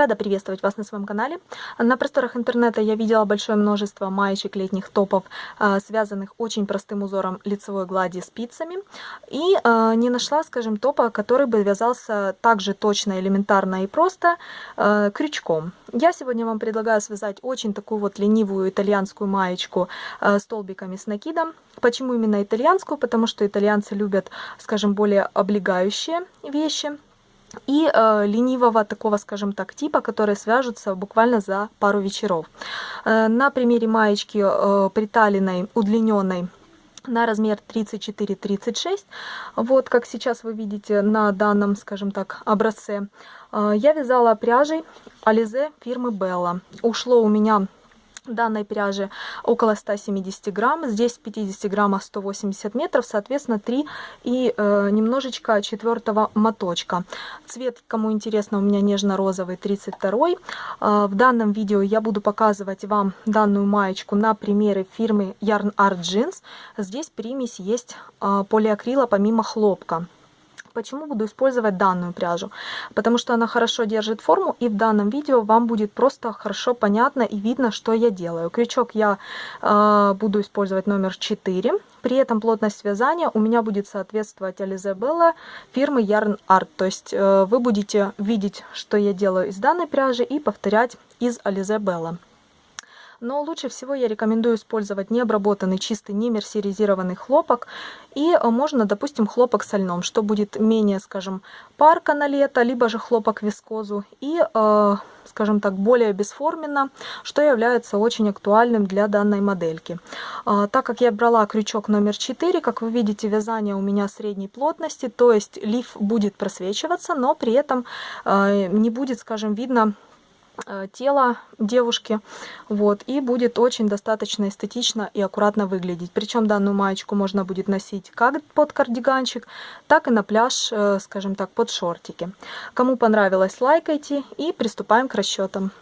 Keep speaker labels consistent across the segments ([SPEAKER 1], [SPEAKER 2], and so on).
[SPEAKER 1] Рада приветствовать вас на своем канале. На просторах интернета я видела большое множество маечек летних топов, а, связанных очень простым узором лицевой глади спицами. И а, не нашла, скажем, топа, который бы вязался так же точно, элементарно и просто а, крючком. Я сегодня вам предлагаю связать очень такую вот ленивую итальянскую маечку столбиками с накидом. Почему именно итальянскую? Потому что итальянцы любят, скажем, более облегающие вещи и э, ленивого такого, скажем так, типа, которые свяжутся буквально за пару вечеров. Э, на примере маечки э, приталенной, удлиненной, на размер 34-36, вот как сейчас вы видите на данном, скажем так, образце, э, я вязала пряжей Alize фирмы Bella. Ушло у меня данной пряжи около 170 грамм. Здесь 50 граммах 180 метров, соответственно 3 и э, немножечко четвертого моточка. Цвет, кому интересно, у меня нежно-розовый 32. Э, в данном видео я буду показывать вам данную маечку на примере фирмы Yarn Art Jeans. Здесь примесь есть э, полиакрила помимо хлопка. Почему буду использовать данную пряжу? Потому что она хорошо держит форму и в данном видео вам будет просто хорошо понятно и видно, что я делаю. Крючок я э, буду использовать номер 4. При этом плотность вязания у меня будет соответствовать Ализабелла фирмы Yarn Art. То есть э, вы будете видеть, что я делаю из данной пряжи и повторять из Ализабелла но лучше всего я рекомендую использовать необработанный чистый не мерсеризированный хлопок и э, можно, допустим, хлопок со льном, что будет менее, скажем, парка на лето, либо же хлопок вискозу и, э, скажем так, более бесформенно, что является очень актуальным для данной модельки. Э, так как я брала крючок номер 4, как вы видите, вязание у меня средней плотности, то есть лиф будет просвечиваться, но при этом не будет, скажем, видно Э, тело девушки, вот, и будет очень достаточно эстетично и аккуратно выглядеть. Причем данную маечку можно будет носить как под кардиганчик, так и на пляж, э, скажем так, под шортики. Кому понравилось, лайкайте и приступаем к расчетам.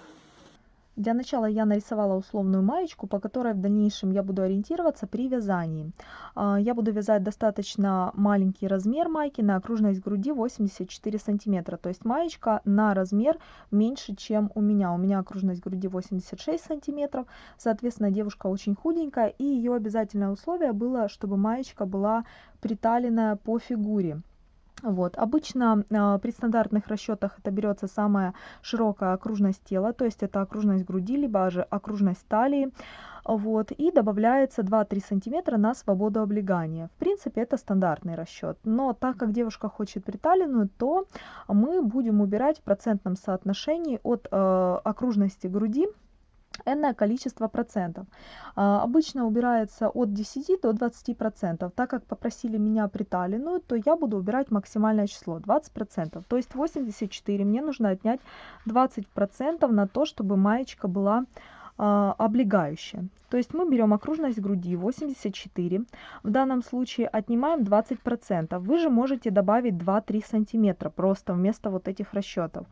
[SPEAKER 1] Для начала я нарисовала условную маечку, по которой в дальнейшем я буду ориентироваться при вязании. А, я буду вязать достаточно маленький размер майки на окружность груди 84 сантиметра. То есть маечка на размер меньше, чем у меня. У меня окружность груди 86 сантиметров. Соответственно, девушка очень худенькая. И ее обязательное условие было, чтобы маечка была приталенная по фигуре. Вот. Обычно э, при стандартных расчетах это берется самая широкая окружность тела, то есть это окружность груди, либо же окружность талии. Вот, и добавляется 2-3 сантиметра на свободу облегания. В принципе, это стандартный расчет. Но так как девушка хочет приталенную, то мы будем убирать в процентном соотношении от э, окружности груди энное количество процентов. А, обычно убирается от 10 до 20 процентов. Так как попросили меня приталенную, то я буду убирать максимальное число 20 процентов. То есть 84 мне нужно отнять 20 процентов на то, чтобы маечка была а, облегающая. То есть мы берем окружность груди 84, в данном случае отнимаем 20%. Вы же можете добавить 2-3 сантиметра просто вместо вот этих расчетов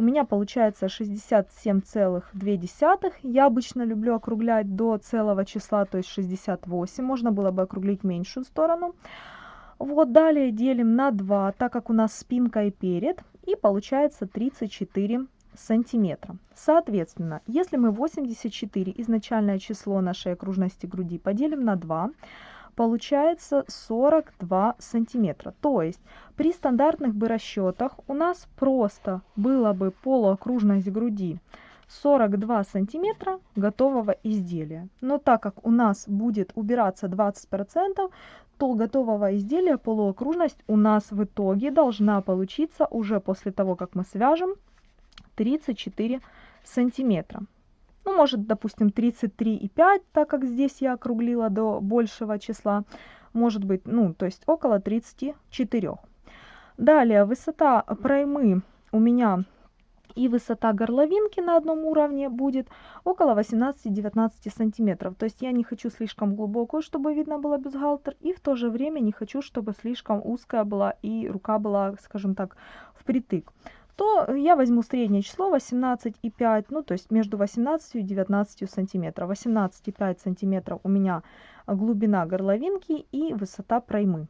[SPEAKER 1] у меня получается 67,2. Я обычно люблю округлять до целого числа, то есть 68. Можно было бы округлить меньшую сторону. Вот далее делим на 2, так как у нас спинка и перед. И получается 34 сантиметра. Соответственно, если мы 84 изначальное число нашей окружности груди поделим на 2, получается 42 сантиметра. То есть при стандартных бы расчетах у нас просто было бы полуокружность груди 42 сантиметра готового изделия. Но так как у нас будет убираться 20%, то готового изделия полуокружность у нас в итоге должна получиться уже после того, как мы свяжем 34 сантиметра ну, может, допустим, 33,5, так как здесь я округлила до большего числа, может быть, ну, то есть около 34. Далее, высота проймы у меня и высота горловинки на одном уровне будет около 18-19 сантиметров. То есть я не хочу слишком глубокую, чтобы видно было бюстгальтер, и в то же время не хочу, чтобы слишком узкая была и рука была, скажем так, впритык то я возьму среднее число 18,5, ну то есть между 18 и 19 сантиметров. 18,5 сантиметров у меня глубина горловинки и высота проймы.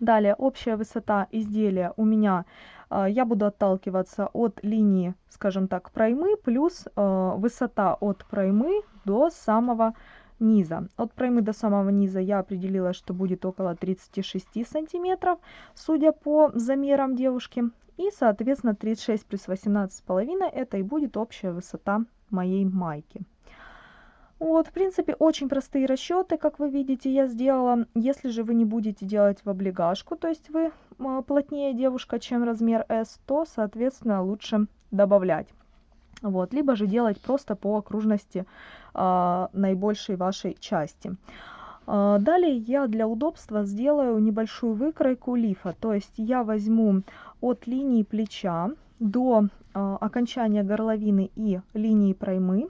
[SPEAKER 1] Далее, общая высота изделия у меня, э, я буду отталкиваться от линии, скажем так, проймы, плюс э, высота от проймы до самого низа. От проймы до самого низа я определила, что будет около 36 сантиметров, судя по замерам девушки. И, соответственно, 36 плюс 18,5 это и будет общая высота моей майки. Вот, в принципе, очень простые расчеты, как вы видите, я сделала. Если же вы не будете делать в облигашку, то есть вы а, плотнее девушка, чем размер S, то, соответственно, лучше добавлять. Вот, либо же делать просто по окружности э, наибольшей вашей части. Э, далее я для удобства сделаю небольшую выкройку лифа, то есть я возьму от линии плеча до э, окончания горловины и линии проймы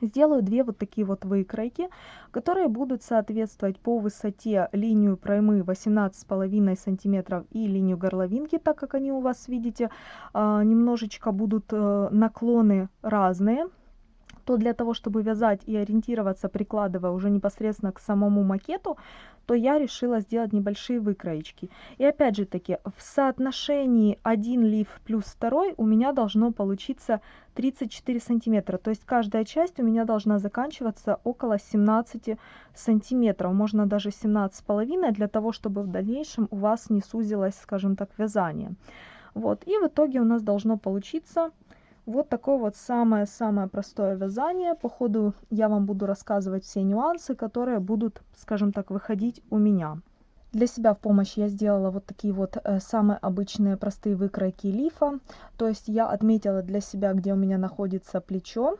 [SPEAKER 1] сделаю две вот такие вот выкройки, которые будут соответствовать по высоте линию проймы 18,5 сантиметров и линию горловинки, так как они у вас, видите, а, немножечко будут э, наклоны разные то для того, чтобы вязать и ориентироваться, прикладывая уже непосредственно к самому макету, то я решила сделать небольшие выкроечки. И опять же таки, в соотношении один лиф плюс второй у меня должно получиться 34 сантиметра. То есть каждая часть у меня должна заканчиваться около 17 сантиметров. Можно даже 17,5 для того, чтобы в дальнейшем у вас не сузилось, скажем так, вязание. Вот, и в итоге у нас должно получиться вот такое вот самое-самое простое вязание. По ходу я вам буду рассказывать все нюансы, которые будут, скажем так, выходить у меня. Для себя в помощь я сделала вот такие вот э, самые обычные простые выкройки лифа. То есть я отметила для себя, где у меня находится плечо.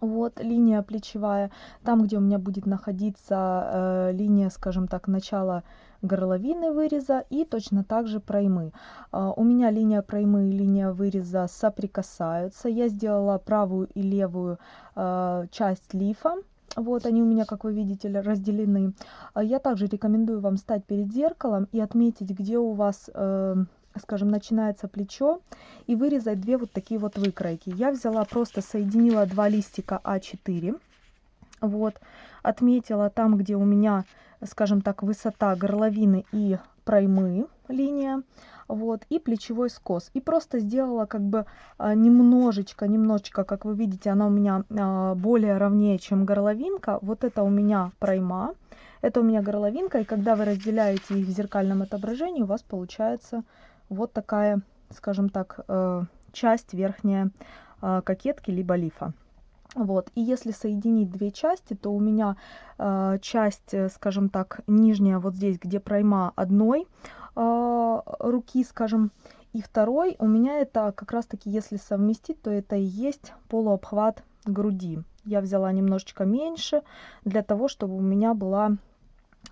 [SPEAKER 1] Вот линия плечевая. Там, где у меня будет находиться э, линия, скажем так, начала горловины выреза и точно так же проймы. А, у меня линия проймы и линия выреза соприкасаются. Я сделала правую и левую а, часть лифа. Вот они у меня, как вы видите, разделены. А, я также рекомендую вам стать перед зеркалом и отметить, где у вас, э, скажем, начинается плечо, и вырезать две вот такие вот выкройки. Я взяла, просто соединила два листика А4, вот, отметила там, где у меня скажем так, высота горловины и проймы линия, вот, и плечевой скос. И просто сделала как бы а, немножечко, немножечко, как вы видите, она у меня а, более ровнее, чем горловинка. Вот это у меня пройма, это у меня горловинка, и когда вы разделяете их в зеркальном отображении, у вас получается вот такая, скажем так, э, часть верхняя а, кокетки либо лифа. Вот, и если соединить две части, то у меня э, часть, э, скажем так, нижняя вот здесь, где пройма одной э, руки, скажем, и второй, у меня это как раз таки, если совместить, то это и есть полуобхват груди. Я взяла немножечко меньше, для того, чтобы у меня была,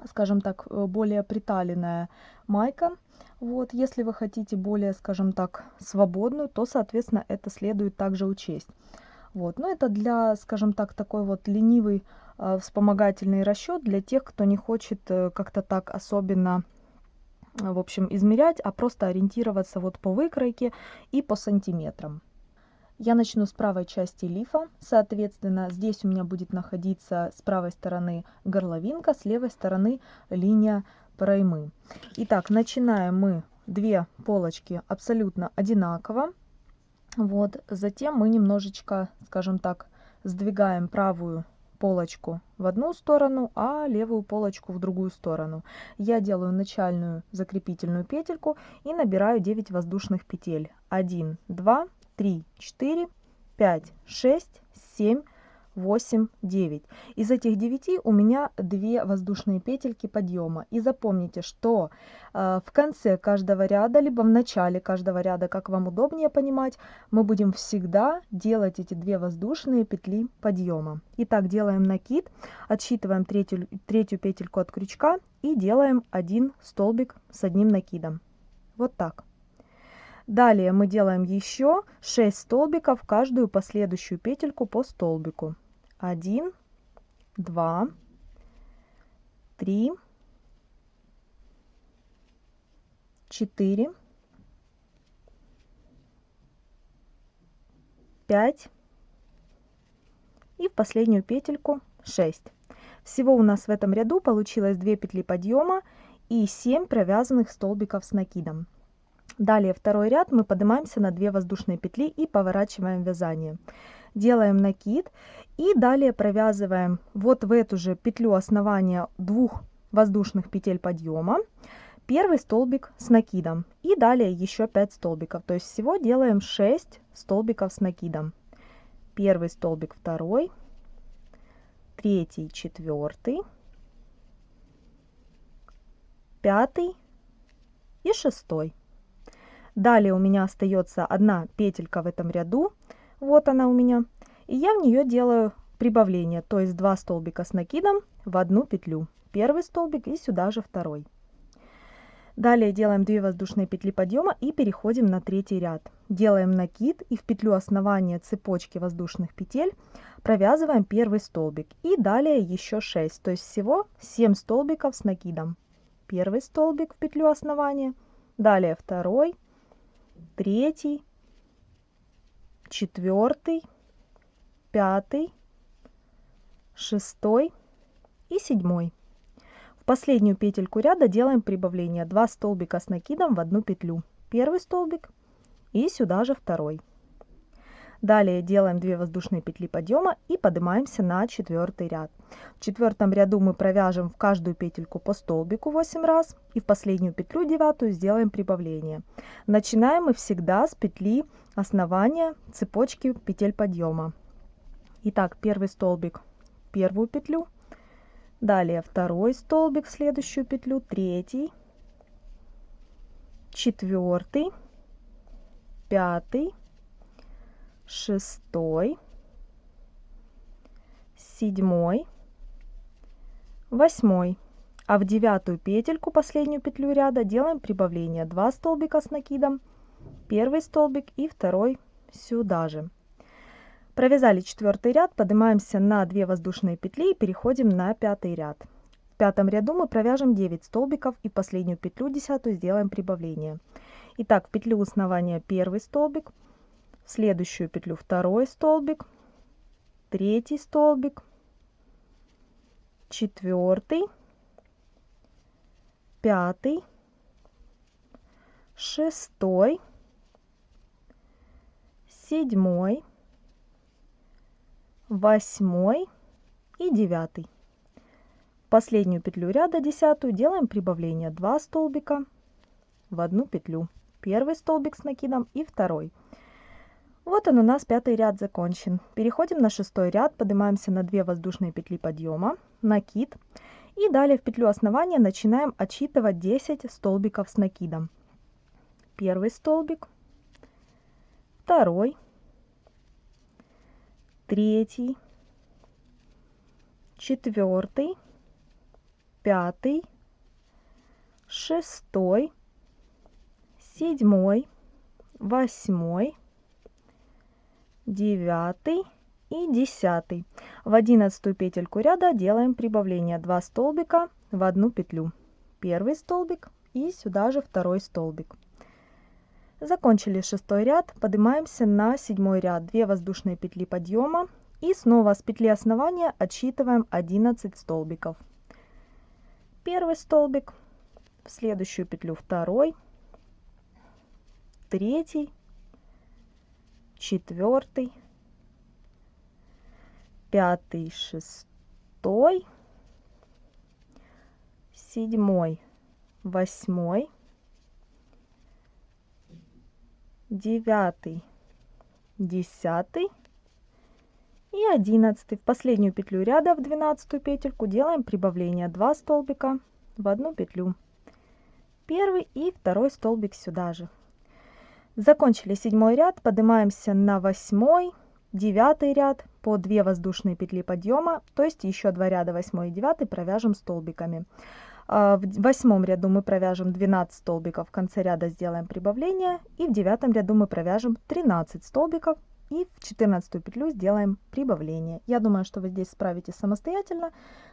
[SPEAKER 1] скажем так, э, более приталенная майка. Вот, если вы хотите более, скажем так, свободную, то, соответственно, это следует также учесть. Вот. Но это для, скажем так, такой вот ленивый э, вспомогательный расчет для тех, кто не хочет э, как-то так особенно э, в общем, измерять, а просто ориентироваться вот по выкройке и по сантиметрам. Я начну с правой части лифа, соответственно, здесь у меня будет находиться с правой стороны горловинка, с левой стороны линия проймы. Итак, начинаем мы две полочки абсолютно одинаково. Вот, затем мы немножечко, скажем так, сдвигаем правую полочку в одну сторону, а левую полочку в другую сторону. Я делаю начальную закрепительную петельку и набираю 9 воздушных петель. 1, 2, 3, 4, 5, 6, 7, 8, 9. Из этих 9 у меня 2 воздушные петельки подъема. И запомните, что э, в конце каждого ряда, либо в начале каждого ряда, как вам удобнее понимать, мы будем всегда делать эти 2 воздушные петли подъема. Итак, делаем накид, отсчитываем третью, третью петельку от крючка и делаем один столбик с одним накидом. Вот так. Далее мы делаем еще 6 столбиков, каждую последующую петельку по столбику один, два, три, четыре, пять и в последнюю петельку 6. Всего у нас в этом ряду получилось 2 петли подъема и 7 провязанных столбиков с накидом. Далее второй ряд мы поднимаемся на 2 воздушные петли и поворачиваем вязание. Делаем накид и далее провязываем вот в эту же петлю основания двух воздушных петель подъема первый столбик с накидом и далее еще 5 столбиков. То есть всего делаем 6 столбиков с накидом. Первый столбик, второй, третий, четвертый, пятый и шестой. Далее у меня остается одна петелька в этом ряду. Вот она у меня. И я в нее делаю прибавление, то есть 2 столбика с накидом в одну петлю. Первый столбик и сюда же второй. Далее делаем 2 воздушные петли подъема и переходим на третий ряд. Делаем накид и в петлю основания цепочки воздушных петель провязываем первый столбик. И далее еще 6, то есть всего 7 столбиков с накидом. Первый столбик в петлю основания, далее второй, третий, четвертый, пятый, шестой и седьмой. Последнюю петельку ряда делаем прибавление. 2 столбика с накидом в одну петлю. Первый столбик и сюда же второй. Далее делаем 2 воздушные петли подъема и поднимаемся на четвертый ряд. В четвертом ряду мы провяжем в каждую петельку по столбику 8 раз и в последнюю петлю девятую сделаем прибавление. Начинаем мы всегда с петли основания цепочки петель подъема итак первый столбик первую петлю Далее второй столбик в следующую петлю, третий, четвертый, пятый, шестой, седьмой, восьмой. А в девятую петельку, последнюю петлю ряда, делаем прибавление 2 столбика с накидом, первый столбик и второй сюда же. Провязали четвертый ряд, поднимаемся на 2 воздушные петли и переходим на пятый ряд. В пятом ряду мы провяжем 9 столбиков и последнюю петлю десятую сделаем прибавление. Итак, в петлю основания первый столбик, в следующую петлю второй столбик, третий столбик, четвертый, пятый, шестой, седьмой, восьмой и девятый. Последнюю петлю ряда десятую делаем прибавление 2 столбика в одну петлю. Первый столбик с накидом и второй. Вот он у нас пятый ряд закончен. Переходим на шестой ряд, поднимаемся на 2 воздушные петли подъема, накид. И далее в петлю основания начинаем отсчитывать 10 столбиков с накидом. Первый столбик, второй, третий, четвертый, пятый, шестой, седьмой, восьмой, девятый и десятый. В одиннадцатую петельку ряда делаем прибавление 2 столбика в одну петлю. Первый столбик и сюда же второй столбик. Закончили шестой ряд, поднимаемся на седьмой ряд, 2 воздушные петли подъема и снова с петли основания отсчитываем 11 столбиков. Первый столбик, в следующую петлю второй, третий, четвертый, пятый, шестой, седьмой, восьмой, девятый, десятый и одиннадцатый. В последнюю петлю ряда в двенадцатую петельку делаем прибавление 2 столбика в одну петлю. Первый и второй столбик сюда же. Закончили седьмой ряд, поднимаемся на восьмой, девятый ряд по 2 воздушные петли подъема, то есть еще два ряда восьмой и девятый провяжем столбиками. А, в восьмом ряду мы провяжем 12 столбиков, в конце ряда сделаем прибавление. И в девятом ряду мы провяжем 13 столбиков и в 14 петлю сделаем прибавление. Я думаю, что вы здесь справитесь самостоятельно.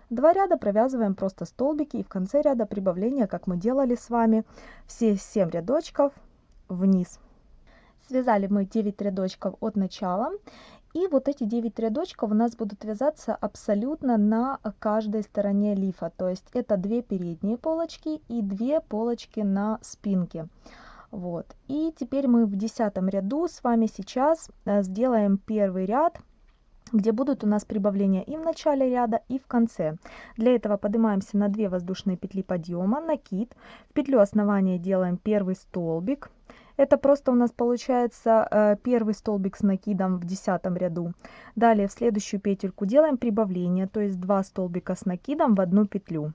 [SPEAKER 1] Два ряда провязываем просто столбики и в конце ряда прибавления, как мы делали с вами, все 7 рядочков вниз. Связали мы 9 рядочков от начала И вот эти 9 рядочков у нас будут вязаться абсолютно на каждой стороне лифа. То есть это две передние полочки и две полочки на спинке. Вот. И теперь мы в десятом ряду с вами сейчас э, сделаем первый ряд где будут у нас прибавления и в начале ряда, и в конце. Для этого поднимаемся на 2 воздушные петли подъема, накид. В петлю основания делаем первый столбик, это просто у нас получается э, первый столбик с накидом в десятом ряду. Далее в следующую петельку делаем прибавление, то есть 2 столбика с накидом в одну петлю.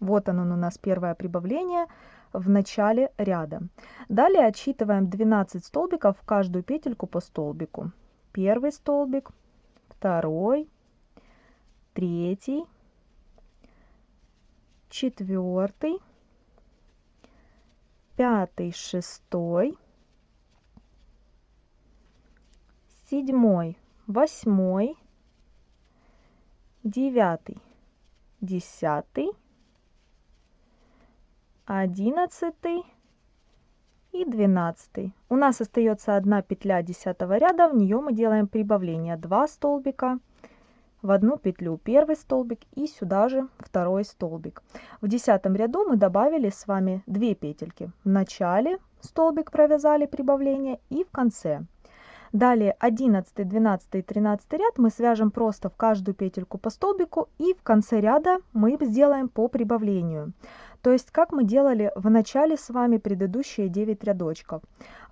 [SPEAKER 1] Вот оно у нас первое прибавление в начале ряда. Далее отсчитываем 12 столбиков в каждую петельку по столбику. Первый столбик, второй, третий, четвертый, пятый, шестой, седьмой, восьмой, девятый, десятый, одиннадцатый и двенадцатый. У нас остается одна петля десятого ряда, в нее мы делаем прибавление 2 столбика, в одну петлю первый столбик и сюда же второй столбик. В десятом ряду мы добавили с вами 2 петельки. В начале столбик провязали прибавление и в конце. Далее 11, 12 и 13 ряд мы свяжем просто в каждую петельку по столбику и в конце ряда мы сделаем по прибавлению. То есть, как мы делали в начале с вами предыдущие 9 рядочков.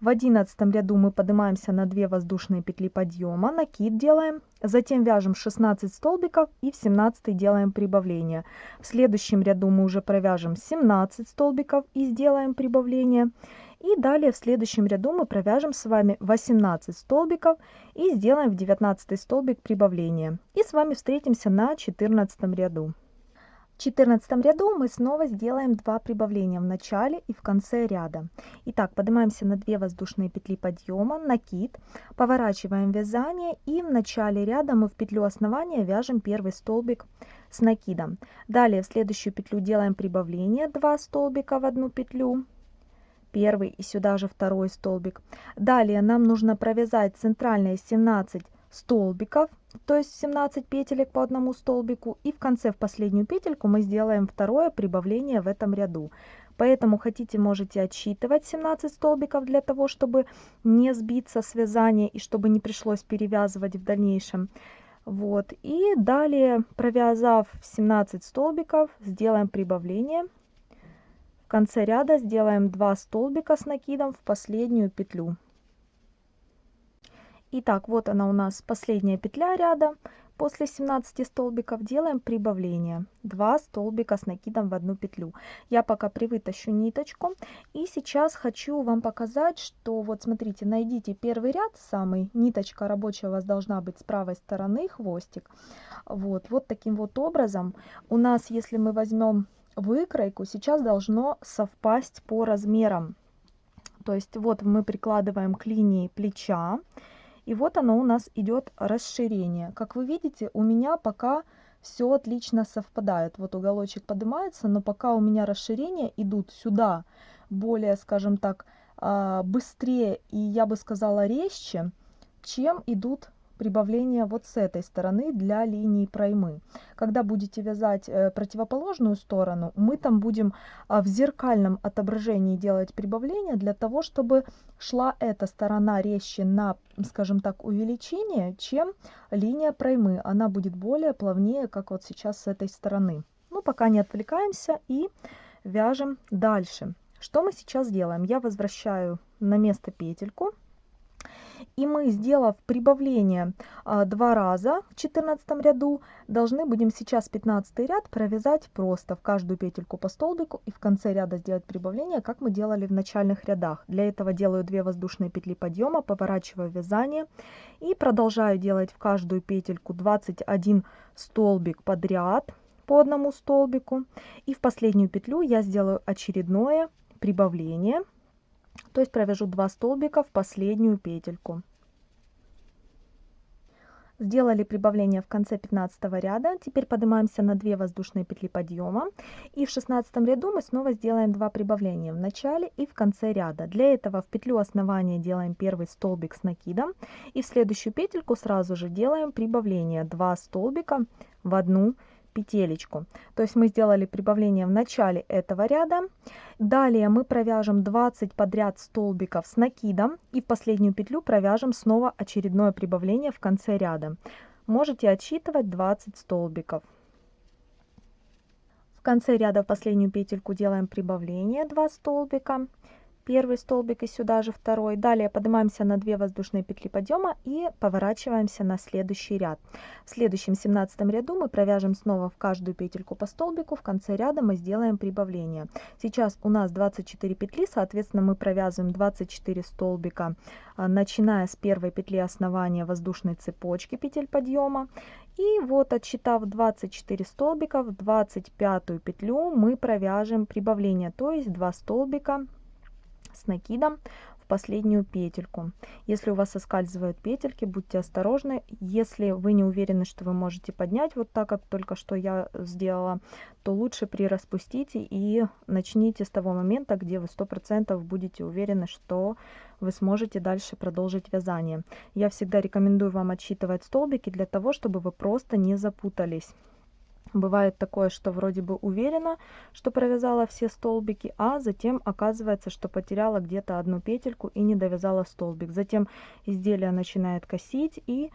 [SPEAKER 1] В 11 ряду мы поднимаемся на 2 воздушные петли подъема, накид делаем, затем вяжем 16 столбиков и в 17 делаем прибавление. В следующем ряду мы уже провяжем 17 столбиков и сделаем прибавление. И далее в следующем ряду мы провяжем с вами 18 столбиков и сделаем в 19 столбик прибавление. И с вами встретимся на 14 ряду. 14 ряду мы снова сделаем два прибавления в начале и в конце ряда. Итак, поднимаемся на 2 воздушные петли подъема, накид, поворачиваем вязание и в начале ряда мы в петлю основания вяжем первый столбик с накидом. Далее в следующую петлю делаем прибавление 2 столбика в одну петлю, первый и сюда же второй столбик. Далее нам нужно провязать центральные 17 столбиков, то есть 17 петелек по одному столбику. И в конце, в последнюю петельку, мы сделаем второе прибавление в этом ряду. Поэтому хотите, можете отсчитывать 17 столбиков для того, чтобы не сбиться с вязания и чтобы не пришлось перевязывать в дальнейшем. Вот. И далее, провязав 17 столбиков, сделаем прибавление. В конце ряда сделаем 2 столбика с накидом в последнюю петлю. Итак, вот она у нас последняя петля ряда. После 17 столбиков делаем прибавление. 2 столбика с накидом в одну петлю. Я пока привытащу ниточку. И сейчас хочу вам показать, что вот смотрите, найдите первый ряд самый. Ниточка рабочая у вас должна быть с правой стороны, хвостик. Вот, вот таким вот образом. У нас, если мы возьмем выкройку, сейчас должно совпасть по размерам. То есть вот мы прикладываем к линии плеча. И вот оно у нас идет расширение. Как вы видите, у меня пока все отлично совпадает. Вот уголочек поднимается, но пока у меня расширения идут сюда более, скажем так, а, быстрее и, я бы сказала, резче, чем идут прибавления вот с этой стороны для линии проймы. Когда будете вязать э, противоположную сторону, мы там будем а, в зеркальном отображении делать прибавление для того, чтобы шла эта сторона резче на, скажем так, увеличение, чем линия проймы. Она будет более плавнее, как вот сейчас с этой стороны. Ну, пока не отвлекаемся и вяжем дальше. Что мы сейчас делаем? Я возвращаю на место петельку и мы, сделав прибавление а, два раза в 14 ряду, должны будем сейчас 15 ряд провязать просто в каждую петельку по столбику и в конце ряда сделать прибавление, как мы делали в начальных рядах. Для этого делаю 2 воздушные петли подъема, поворачиваю вязание и продолжаю делать в каждую петельку 21 столбик подряд по одному столбику. И в последнюю петлю я сделаю очередное прибавление то есть провяжу 2 столбика в последнюю петельку Сделали прибавление в конце 15 ряда. Теперь поднимаемся на 2 воздушные петли подъема. И в 16 ряду мы снова сделаем 2 прибавления в начале и в конце ряда. Для этого в петлю основания делаем первый столбик с накидом. И в следующую петельку сразу же делаем прибавление 2 столбика в одну петелечку. То есть мы сделали прибавление в начале этого ряда. Далее мы провяжем 20 подряд столбиков с накидом и в последнюю петлю провяжем снова очередное прибавление в конце ряда. Можете отсчитывать 20 столбиков. В конце ряда в последнюю петельку делаем прибавление 2 столбика первый столбик и сюда же второй. Далее поднимаемся на 2 воздушные петли подъема и поворачиваемся на следующий ряд. В следующем 17 ряду мы провяжем снова в каждую петельку по столбику. В конце ряда мы сделаем прибавление. Сейчас у нас 24 петли, соответственно мы провязываем 24 столбика, а, начиная с первой петли основания воздушной цепочки петель подъема. И вот отсчитав 24 столбика, в 25 петлю мы провяжем прибавление, то есть 2 столбика с накидом в последнюю петельку. Если у вас соскальзывают петельки, будьте осторожны. Если вы не уверены, что вы можете поднять вот так, как только что я сделала, то лучше прираспустите и начните с того момента, где вы 100% будете уверены, что вы сможете дальше продолжить вязание. Я всегда рекомендую вам отсчитывать столбики для того, чтобы вы просто не запутались. Бывает такое, что вроде бы уверена, что провязала все столбики, а затем оказывается, что потеряла где-то одну петельку и не довязала столбик. Затем изделие начинает косить и,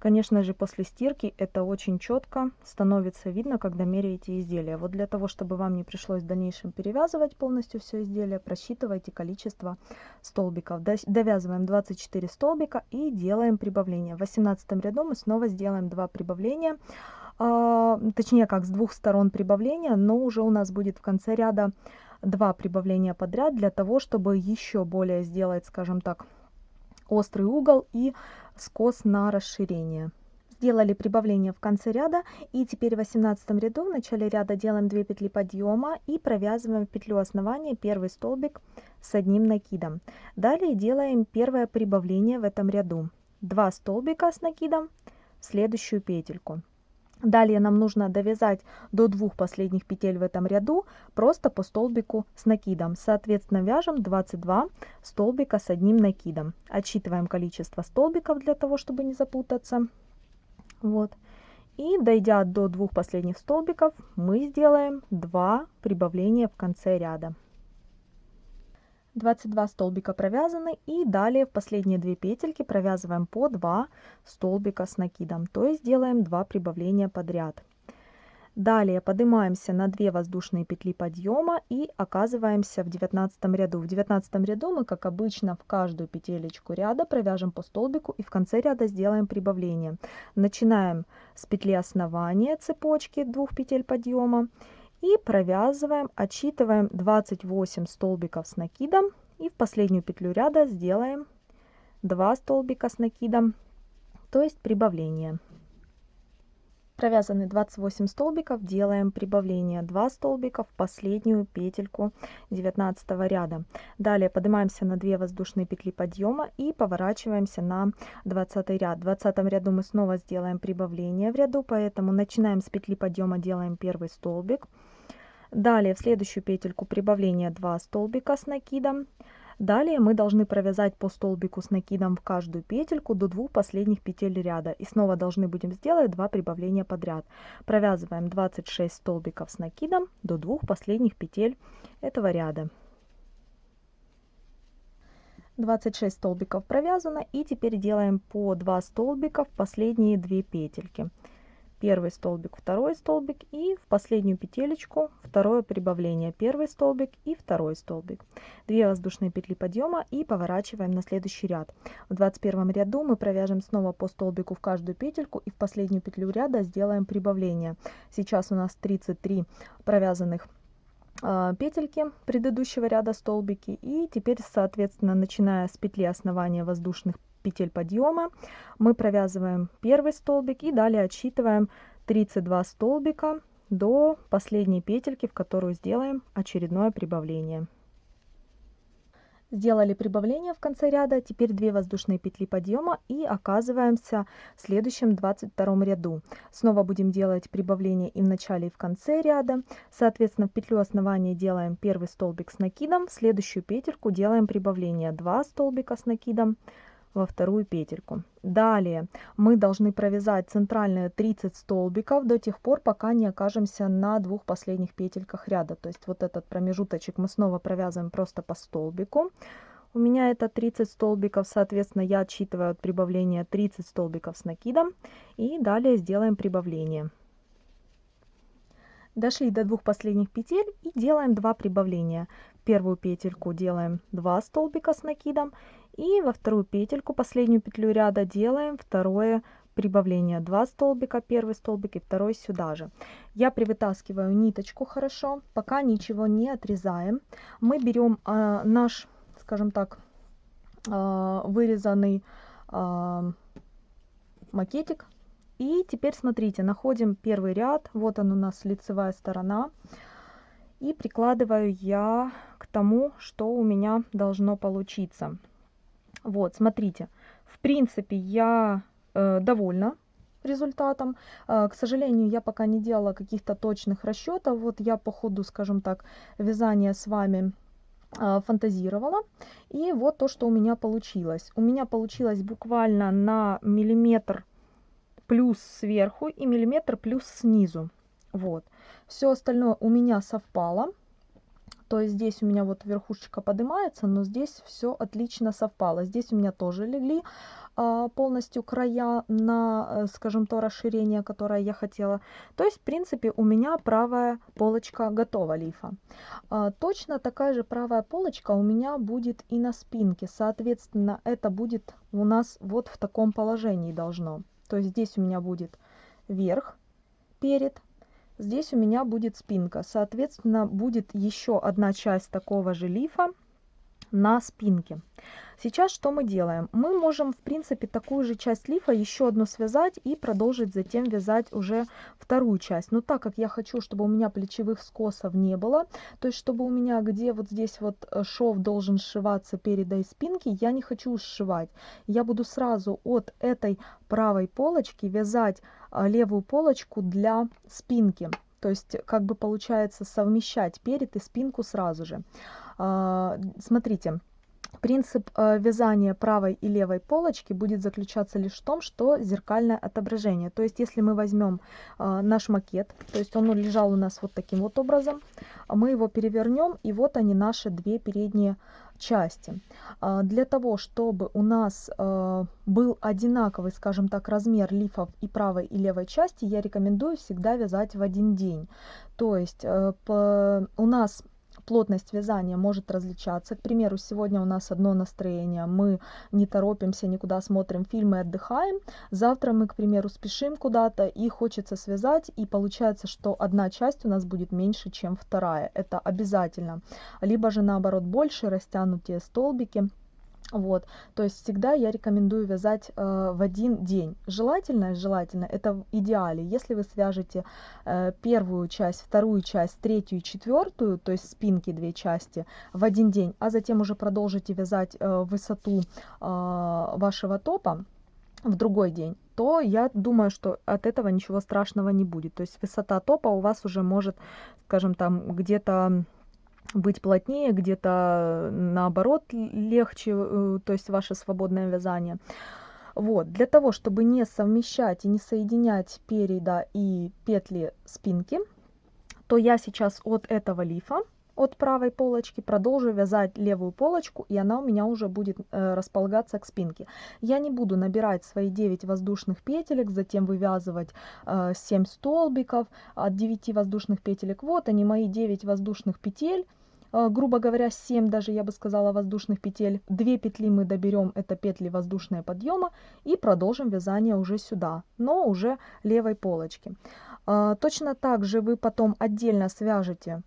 [SPEAKER 1] конечно же, после стирки это очень четко становится видно, когда меряете изделие. Вот для того, чтобы вам не пришлось в дальнейшем перевязывать полностью все изделие, просчитывайте количество столбиков. Довязываем 24 столбика и делаем прибавление. В 18 ряду мы снова сделаем 2 прибавления. А, точнее как с двух сторон прибавления, но уже у нас будет в конце ряда два прибавления подряд для того, чтобы еще более сделать, скажем так, острый угол и скос на расширение. Сделали прибавление в конце ряда и теперь в 18 ряду в начале ряда делаем 2 петли подъема и провязываем в петлю основания первый столбик с одним накидом. Далее делаем первое прибавление в этом ряду. 2 столбика с накидом в следующую петельку. Далее нам нужно довязать до двух последних петель в этом ряду просто по столбику с накидом. Соответственно, вяжем 22 столбика с одним накидом. Отсчитываем количество столбиков для того, чтобы не запутаться. Вот. И дойдя до двух последних столбиков, мы сделаем 2 прибавления в конце ряда. 22 столбика провязаны и далее в последние две петельки провязываем по 2 столбика с накидом то есть делаем 2 прибавления подряд. Далее поднимаемся на 2 воздушные петли подъема и оказываемся в 19 ряду. В 19 ряду мы как обычно в каждую петелечку ряда провяжем по столбику и в конце ряда сделаем прибавление. Начинаем с петли основания цепочки двух петель подъема и провязываем, отсчитываем 28 столбиков с накидом и в последнюю петлю ряда сделаем 2 столбика с накидом, то есть прибавление. Провязаны 28 столбиков, делаем прибавление 2 столбика в последнюю петельку 19 ряда. Далее поднимаемся на 2 воздушные петли подъема и поворачиваемся на 20 ряд. В 20 ряду мы снова сделаем прибавление в ряду, поэтому начинаем с петли подъема, делаем первый столбик. Далее в следующую петельку прибавление 2 столбика с накидом. Далее мы должны провязать по столбику с накидом в каждую петельку до двух последних петель ряда. И снова должны будем сделать 2 прибавления подряд. Провязываем 26 столбиков с накидом до двух последних петель этого ряда. 26 столбиков провязано и теперь делаем по 2 столбика в последние 2 петельки первый столбик второй столбик и в последнюю петелечку второе прибавление. Первый столбик и второй столбик. 2 воздушные петли подъема и поворачиваем на следующий ряд. В 21 ряду мы провяжем снова по столбику в каждую петельку и в последнюю петлю ряда сделаем прибавление. Сейчас у нас 33 провязанных а, петельки предыдущего ряда столбики. И теперь соответственно начиная с петли основания воздушных петель подъема. Мы провязываем первый столбик и далее отсчитываем 32 столбика до последней петельки в которую сделаем очередное прибавление. Сделали прибавление в конце ряда, теперь 2 воздушные петли подъема и оказываемся в следующем 22 ряду. Снова будем делать прибавление и в начале, и в конце ряда. Соответственно, в петлю основания делаем первый столбик с накидом, в следующую петельку делаем прибавление 2 столбика с накидом, во вторую петельку. Далее мы должны провязать центральные 30 столбиков до тех пор, пока не окажемся на двух последних петельках ряда. То есть вот этот промежуточек мы снова провязываем просто по столбику. У меня это 30 столбиков, соответственно, я отсчитываю от прибавления 30 столбиков с накидом. И далее сделаем прибавление. Дошли до двух последних петель и делаем два прибавления. первую петельку делаем 2 столбика с накидом и во вторую петельку, последнюю петлю ряда делаем второе прибавление. Два столбика, первый столбик и второй сюда же. Я привытаскиваю ниточку хорошо, пока ничего не отрезаем. Мы берем э, наш, скажем так, э, вырезанный э, макетик. И теперь смотрите, находим первый ряд, вот он у нас лицевая сторона. И прикладываю я к тому, что у меня должно получиться. Вот, смотрите, в принципе, я э, довольна результатом. Э, к сожалению, я пока не делала каких-то точных расчетов. Вот я по ходу, скажем так, вязания с вами э, фантазировала. И вот то, что у меня получилось. У меня получилось буквально на миллиметр плюс сверху и миллиметр плюс снизу. Вот. Все остальное у меня совпало. То есть здесь у меня вот верхушечка поднимается, но здесь все отлично совпало. Здесь у меня тоже легли а, полностью края на, э, скажем, то расширение, которое я хотела. То есть, в принципе, у меня правая полочка готова лифа. А, точно такая же правая полочка у меня будет и на спинке. Соответственно, это будет у нас вот в таком положении должно. То есть здесь у меня будет верх перед, Здесь у меня будет спинка. Соответственно, будет еще одна часть такого же лифа на спинке. Сейчас что мы делаем? Мы можем, в принципе, такую же часть лифа еще одну связать и продолжить затем вязать уже вторую часть. Но так как я хочу, чтобы у меня плечевых скосов не было, то есть чтобы у меня где вот здесь вот э, шов должен сшиваться переда и спинки, я не хочу сшивать. Я буду сразу от этой правой полочки вязать а, левую полочку для спинки. То есть как бы получается совмещать перед и спинку сразу же. А, смотрите, Принцип э, вязания правой и левой полочки будет заключаться лишь в том, что зеркальное отображение. То есть, если мы возьмем э, наш макет, то есть он лежал у нас вот таким вот образом, мы его перевернем, и вот они наши две передние части. А, для того, чтобы у нас э, был одинаковый, скажем так, размер лифов и правой и левой части, я рекомендую всегда вязать в один день. То есть у нас плотность вязания может различаться. К примеру, сегодня у нас одно настроение, мы не торопимся, никуда смотрим фильмы, отдыхаем. Завтра мы, к примеру, спешим куда-то и хочется связать, и получается, что одна часть у нас будет меньше, чем вторая. Это обязательно. Либо же наоборот больше растянутые столбики. Вот, то есть всегда я рекомендую вязать э, в один день. Желательно, желательно, это в идеале. Если вы свяжете э, первую часть, вторую часть, третью четвертую, то есть спинки две части в один день, а затем уже продолжите вязать э, высоту э, вашего топа в другой день, то я думаю, что от этого ничего страшного не будет. То есть высота топа у вас уже может, скажем там, где-то быть плотнее, где-то наоборот легче, э, то есть ваше свободное вязание. Вот, для того, чтобы не совмещать и не соединять переда и петли спинки, то я сейчас от этого лифа, от правой полочки, продолжу вязать левую полочку, и она у меня уже будет э, располагаться к спинке. Я не буду набирать свои 9 воздушных петелек, затем вывязывать э, 7 столбиков от 9 воздушных петелек. Вот они, мои 9 воздушных петель грубо говоря, 7 даже, я бы сказала, воздушных петель. 2 петли мы доберем, это петли воздушные подъема, и продолжим вязание уже сюда, но уже левой полочки. Э, точно так же вы потом отдельно свяжете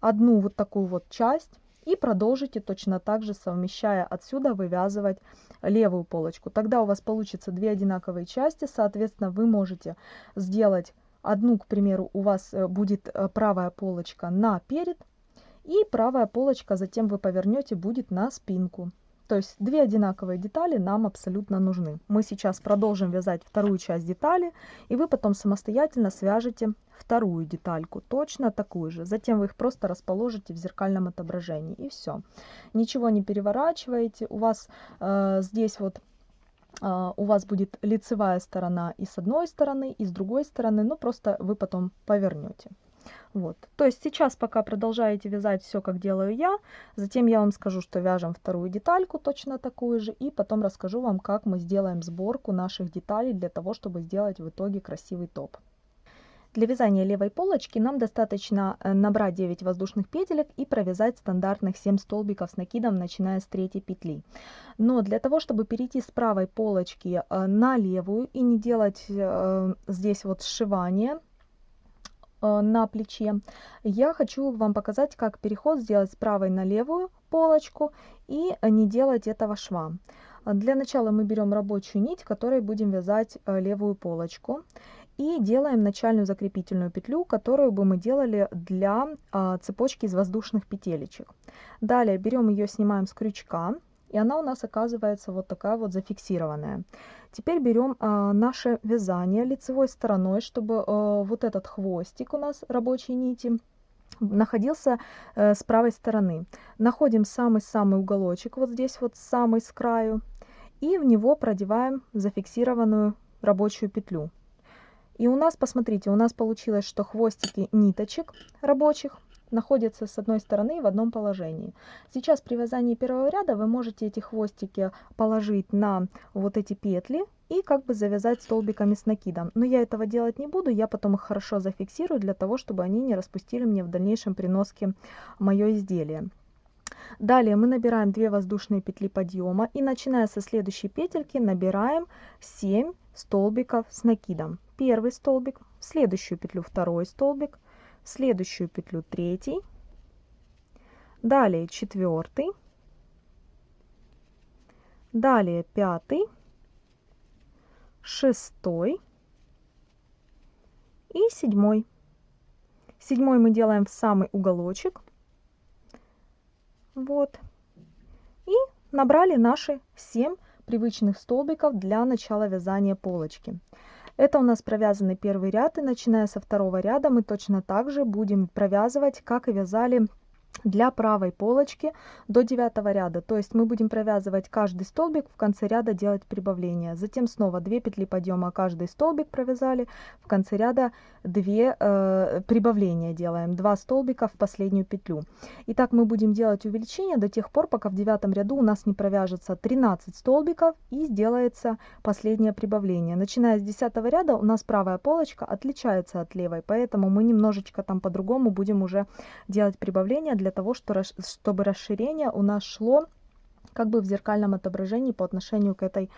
[SPEAKER 1] одну вот такую вот часть, и продолжите точно так же, совмещая отсюда, вывязывать левую полочку. Тогда у вас получится две одинаковые части, соответственно, вы можете сделать одну, к примеру, у вас э, будет правая полочка на перед, И правая полочка затем вы повернете будет на спинку. То есть две одинаковые детали нам абсолютно нужны. Мы сейчас продолжим вязать вторую часть детали, и вы потом самостоятельно свяжете вторую детальку, точно такую же. Затем вы их просто расположите в зеркальном отображении, и все. Ничего не переворачиваете. У вас э, здесь вот э, у вас будет лицевая сторона и с одной стороны, и с другой стороны, но просто вы потом повернете. Вот. То есть сейчас пока продолжаете вязать все, как делаю я, затем я вам скажу, что вяжем вторую детальку точно такую же, и потом расскажу вам, как мы сделаем сборку наших деталей для того, чтобы сделать в итоге красивый топ. Для вязания левой полочки нам достаточно э, набрать 9 воздушных петелек и провязать стандартных 7 столбиков с накидом, начиная с третьей петли. Но для того, чтобы перейти с правой полочки э, на левую и не делать э, здесь вот сшивание, на плече. Я хочу вам показать, как переход сделать с правой на левую полочку и не делать этого шва. Для начала мы берем рабочую нить, которой будем вязать э, левую полочку. И делаем начальную закрепительную петлю, которую бы мы делали для а, цепочки из воздушных петелечек. Далее берем ее, снимаем с крючка и она у нас оказывается вот такая вот зафиксированная. Теперь берем а, наше вязание лицевой стороной, чтобы а, вот этот хвостик у нас рабочей нити находился а, с правой стороны. Находим самый-самый уголочек вот здесь вот самый с краю и в него продеваем зафиксированную рабочую петлю. И у нас, посмотрите, у нас получилось, что хвостики ниточек рабочих находятся с одной стороны в одном положении. Сейчас при вязании первого ряда вы можете эти хвостики положить на вот эти петли и как бы завязать столбиками с накидом. Но я этого делать не буду, я потом их хорошо зафиксирую для того, чтобы они не распустили мне в дальнейшем при носке мое изделие. Далее мы набираем 2 воздушные петли подъема и начиная со следующей петельки набираем 7 столбиков с накидом. Первый столбик, следующую петлю второй столбик, следующую петлю третий, далее четвертый, далее пятый, шестой и седьмой. Седьмой мы делаем в самый уголочек. Вот. И набрали наши 7 привычных столбиков для начала вязания полочки. Это у нас провязанный первый ряд, и начиная со второго ряда мы точно так же будем провязывать, как и вязали для правой полочки до девятого ряда. То есть мы будем провязывать каждый столбик, в конце ряда делать прибавление. Затем снова 2 петли подъема каждый столбик провязали, в конце ряда 2 э, прибавления делаем, 2 столбика в последнюю петлю. И так мы будем делать увеличение до тех пор, пока в девятом ряду у нас не провяжется 13 столбиков и сделается последнее прибавление. Начиная с 10 ряда у нас правая полочка отличается от левой, поэтому мы немножечко там по-другому будем уже делать прибавление для того, чтобы расширение у нас шло как бы в зеркальном отображении по отношению к этой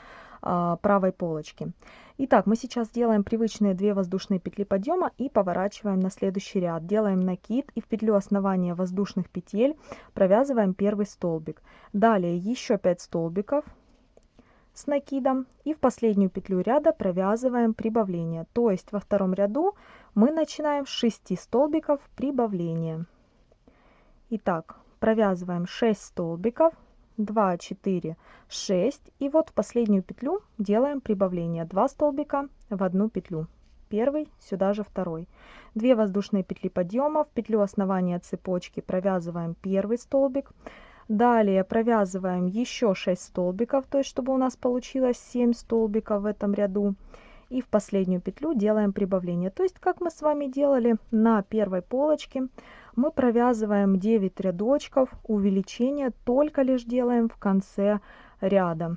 [SPEAKER 1] а, правой полочке. Итак, мы сейчас делаем привычные 2 воздушные петли подъема и поворачиваем на следующий ряд. Делаем накид и в петлю основания воздушных петель провязываем первый столбик. Далее еще 5 столбиков с накидом и в последнюю петлю ряда провязываем прибавление. То есть во втором ряду мы начинаем с 6 столбиков прибавления. Итак, провязываем 6 столбиков, 2, 4, 6. И вот в последнюю петлю делаем прибавление. 2 столбика в одну петлю. Первый, сюда же второй. 2 воздушные петли подъема. В петлю основания цепочки провязываем первый столбик. Далее провязываем еще 6 столбиков, то есть чтобы у нас получилось 7 столбиков в этом ряду. И в последнюю петлю делаем прибавление. То есть как мы с вами делали на первой полочке мы провязываем 9 рядочков увеличение только лишь делаем в конце ряда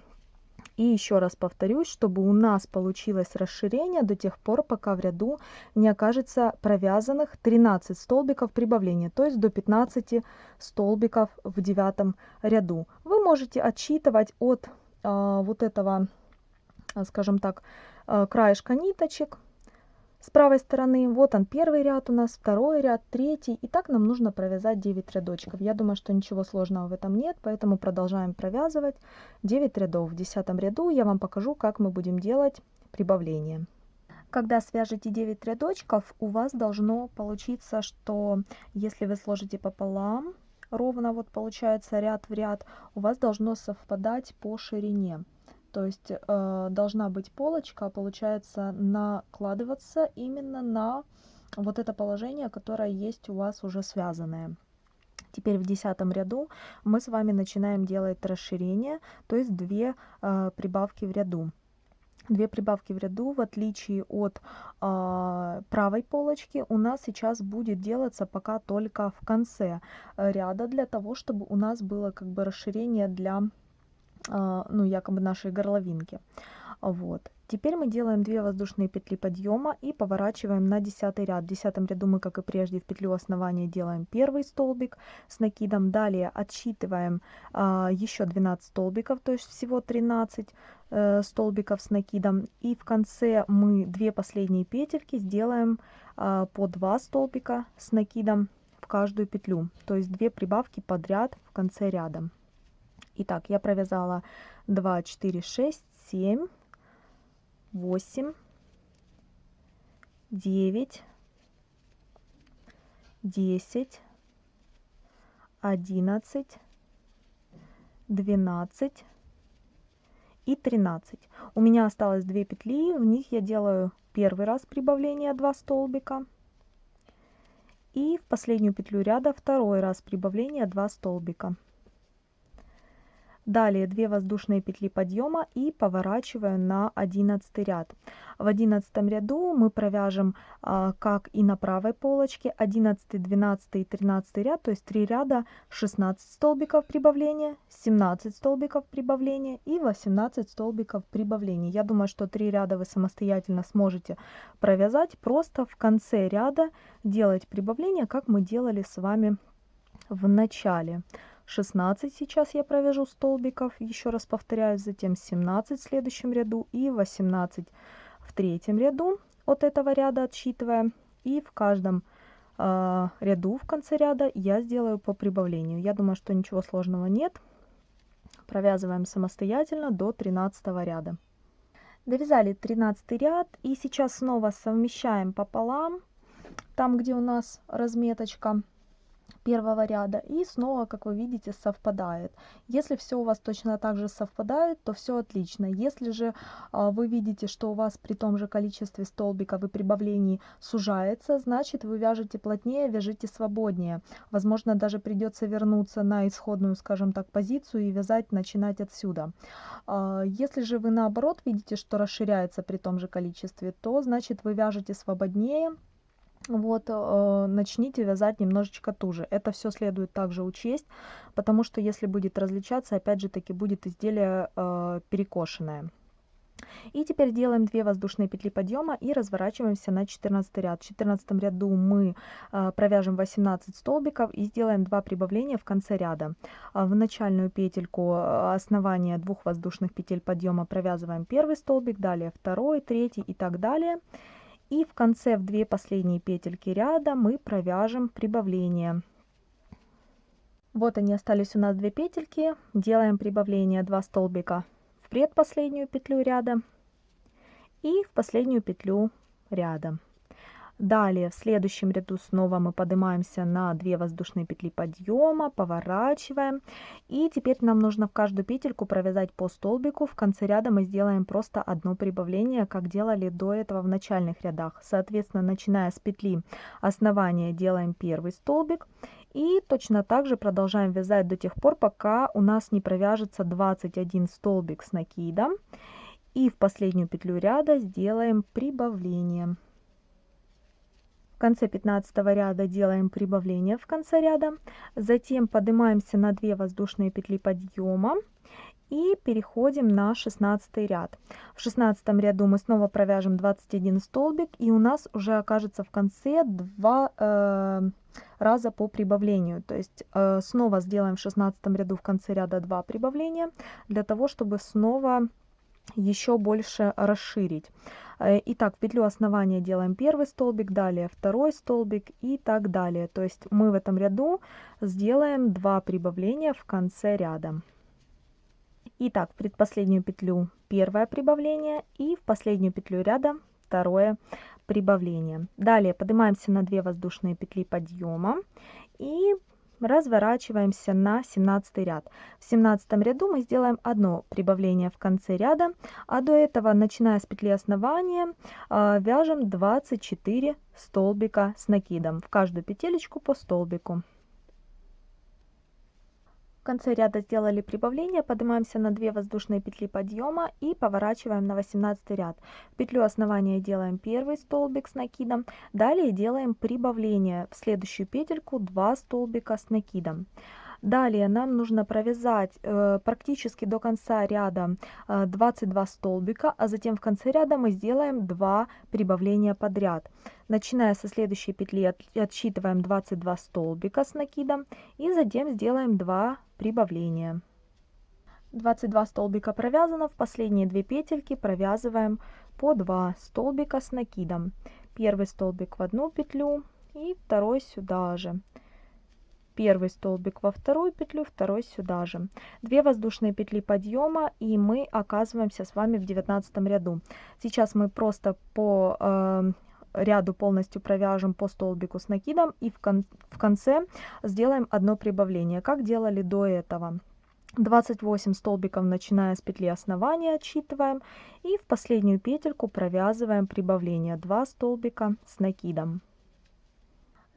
[SPEAKER 1] и еще раз повторюсь чтобы у нас получилось расширение до тех пор пока в ряду не окажется провязанных 13 столбиков прибавления то есть до 15 столбиков в девятом ряду вы можете отсчитывать от э, вот этого скажем так краешка ниточек с правой стороны. Вот он первый ряд у нас, второй ряд, третий. И так нам нужно провязать 9 рядочков. Я думаю, что ничего сложного в этом нет, поэтому продолжаем провязывать 9 рядов. В десятом ряду я вам покажу, как мы будем делать прибавление. Когда свяжете 9 рядочков, у вас должно получиться, что если вы сложите пополам, ровно вот получается ряд в ряд, у вас должно совпадать по ширине. То есть э, должна быть полочка, получается, накладываться именно на вот это положение, которое есть у вас уже связанное. Теперь в десятом ряду мы с вами начинаем делать расширение, то есть две э, прибавки в ряду. Две прибавки в ряду, в отличие от э, правой полочки, у нас сейчас будет делаться пока только в конце ряда, для того, чтобы у нас было как бы расширение для, э, ну, якобы нашей горловинки. Вот. Теперь мы делаем 2 воздушные петли подъема и поворачиваем на 10 ряд. В 10 ряду мы, как и прежде, в петлю основания делаем первый столбик с накидом. Далее отсчитываем а, еще 12 столбиков, то есть всего 13 э, столбиков с накидом. И в конце мы две последние петельки сделаем а, по 2 столбика с накидом в каждую петлю. То есть две прибавки подряд в конце ряда. Итак, я провязала 2, 4, 6, 7 восемь, девять, десять, одиннадцать, двенадцать и тринадцать. У меня осталось две петли, в них я делаю первый раз прибавление 2 столбика. И в последнюю петлю ряда второй раз прибавление 2 столбика. Далее 2 воздушные петли подъема и поворачиваю на 11 ряд. В 11 ряду мы провяжем, а, как и на правой полочке, 11, 12 и 13 ряд, то есть 3 ряда, 16 столбиков прибавления, 17 столбиков прибавления и 18 столбиков прибавления. Я думаю, что 3 ряда вы самостоятельно сможете провязать, просто в конце ряда делать прибавление, как мы делали с вами в начале. 16 сейчас я провяжу столбиков, еще раз повторяю, затем 17 в следующем ряду и 18 в третьем ряду от этого ряда отсчитывая. И в каждом э, ряду в конце ряда я сделаю по прибавлению. Я думаю, что ничего сложного нет. Провязываем самостоятельно до 13 ряда. Довязали 13 ряд и сейчас снова совмещаем пополам, там где у нас разметочка первого ряда и снова, как вы видите, совпадает. Если все у вас точно так же совпадает, то все отлично. Если же а, вы видите, что у вас при том же количестве столбиков и прибавлений сужается, значит вы вяжете плотнее, вяжите свободнее. Возможно, даже придется вернуться на исходную, скажем так, позицию и вязать, начинать отсюда. А, если же вы наоборот видите, что расширяется при том же количестве, то значит вы вяжете свободнее, вот, э, начните вязать немножечко туже. Это все следует также учесть, потому что если будет различаться, опять же таки будет изделие э, перекошенное. И теперь делаем 2 воздушные петли подъема и разворачиваемся на 14 ряд. В 14 ряду мы э, провяжем 18 столбиков и сделаем 2 прибавления в конце ряда. А в начальную петельку э, основания двух воздушных петель подъема провязываем первый столбик, далее второй, третий и так далее. И в конце в две последние петельки ряда мы провяжем прибавление. Вот они остались у нас две петельки. Делаем прибавление 2 столбика в предпоследнюю петлю ряда и в последнюю петлю ряда. Далее в следующем ряду снова мы поднимаемся на 2 воздушные петли подъема, поворачиваем. И теперь нам нужно в каждую петельку провязать по столбику. В конце ряда мы сделаем просто одно прибавление, как делали до этого в начальных рядах. Соответственно, начиная с петли основания делаем первый столбик. И точно так же продолжаем вязать до тех пор, пока у нас не провяжется 21 столбик с накидом. И в последнюю петлю ряда сделаем прибавление. Конце 15 ряда делаем прибавление в конце ряда. Затем поднимаемся на 2 воздушные петли подъема и переходим на 16 ряд. В 16 ряду мы снова провяжем 21 столбик и у нас уже окажется в конце 2 э, раза по прибавлению. То есть э, снова сделаем в 16 ряду в конце ряда 2 прибавления для того, чтобы снова еще больше расширить. Э, итак, в петлю основания делаем первый столбик, далее второй столбик и так далее. То есть мы в этом ряду сделаем два прибавления в конце ряда. Итак, в предпоследнюю петлю первое прибавление и в последнюю петлю ряда второе прибавление. Далее поднимаемся на 2 воздушные петли подъема и разворачиваемся на 17 ряд. В 17 ряду мы сделаем одно прибавление в конце ряда, а до этого, начиная с петли основания, а, вяжем 24 столбика с накидом, в каждую петелечку по столбику конце ряда сделали прибавление, поднимаемся на 2 воздушные петли подъема и поворачиваем на 18 ряд. В петлю основания делаем первый столбик с накидом, далее делаем прибавление в следующую петельку 2 столбика с накидом. Далее нам нужно провязать э, практически до конца ряда э, 22 столбика, а затем в конце ряда мы сделаем 2 прибавления подряд. Начиная со следующей петли от, отсчитываем 22 столбика с накидом и затем сделаем 2 прибавления. 22 столбика провязано, в последние две петельки провязываем по 2 столбика с накидом. Первый столбик в одну петлю и второй сюда же первый столбик во вторую петлю, второй сюда же. Две воздушные петли подъема и мы оказываемся с вами в девятнадцатом ряду. Сейчас мы просто по э, ряду полностью провяжем по столбику с накидом и в, кон в конце сделаем одно прибавление, как делали до этого. 28 столбиков начиная с петли основания отсчитываем и в последнюю петельку провязываем прибавление 2 столбика с накидом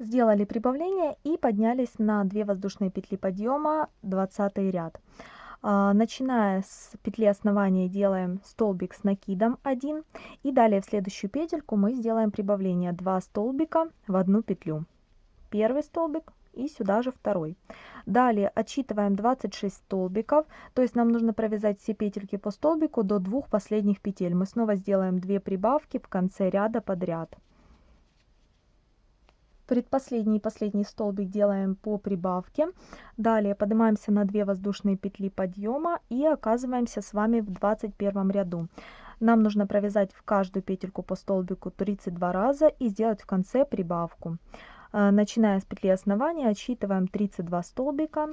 [SPEAKER 1] сделали прибавление и поднялись на 2 воздушные петли подъема 20 ряд. А, начиная с петли основания делаем столбик с накидом 1 и далее в следующую петельку мы сделаем прибавление 2 столбика в одну петлю. Первый столбик и сюда же второй. Далее отсчитываем 26 столбиков то есть нам нужно провязать все петельки по столбику до двух последних петель. Мы снова сделаем 2 прибавки в конце ряда подряд предпоследний и последний столбик делаем по прибавке. Далее поднимаемся на 2 воздушные петли подъема и оказываемся с вами в 21 ряду. Нам нужно провязать в каждую петельку по столбику 32 раза и сделать в конце прибавку. Э, начиная с петли основания отсчитываем 32 столбика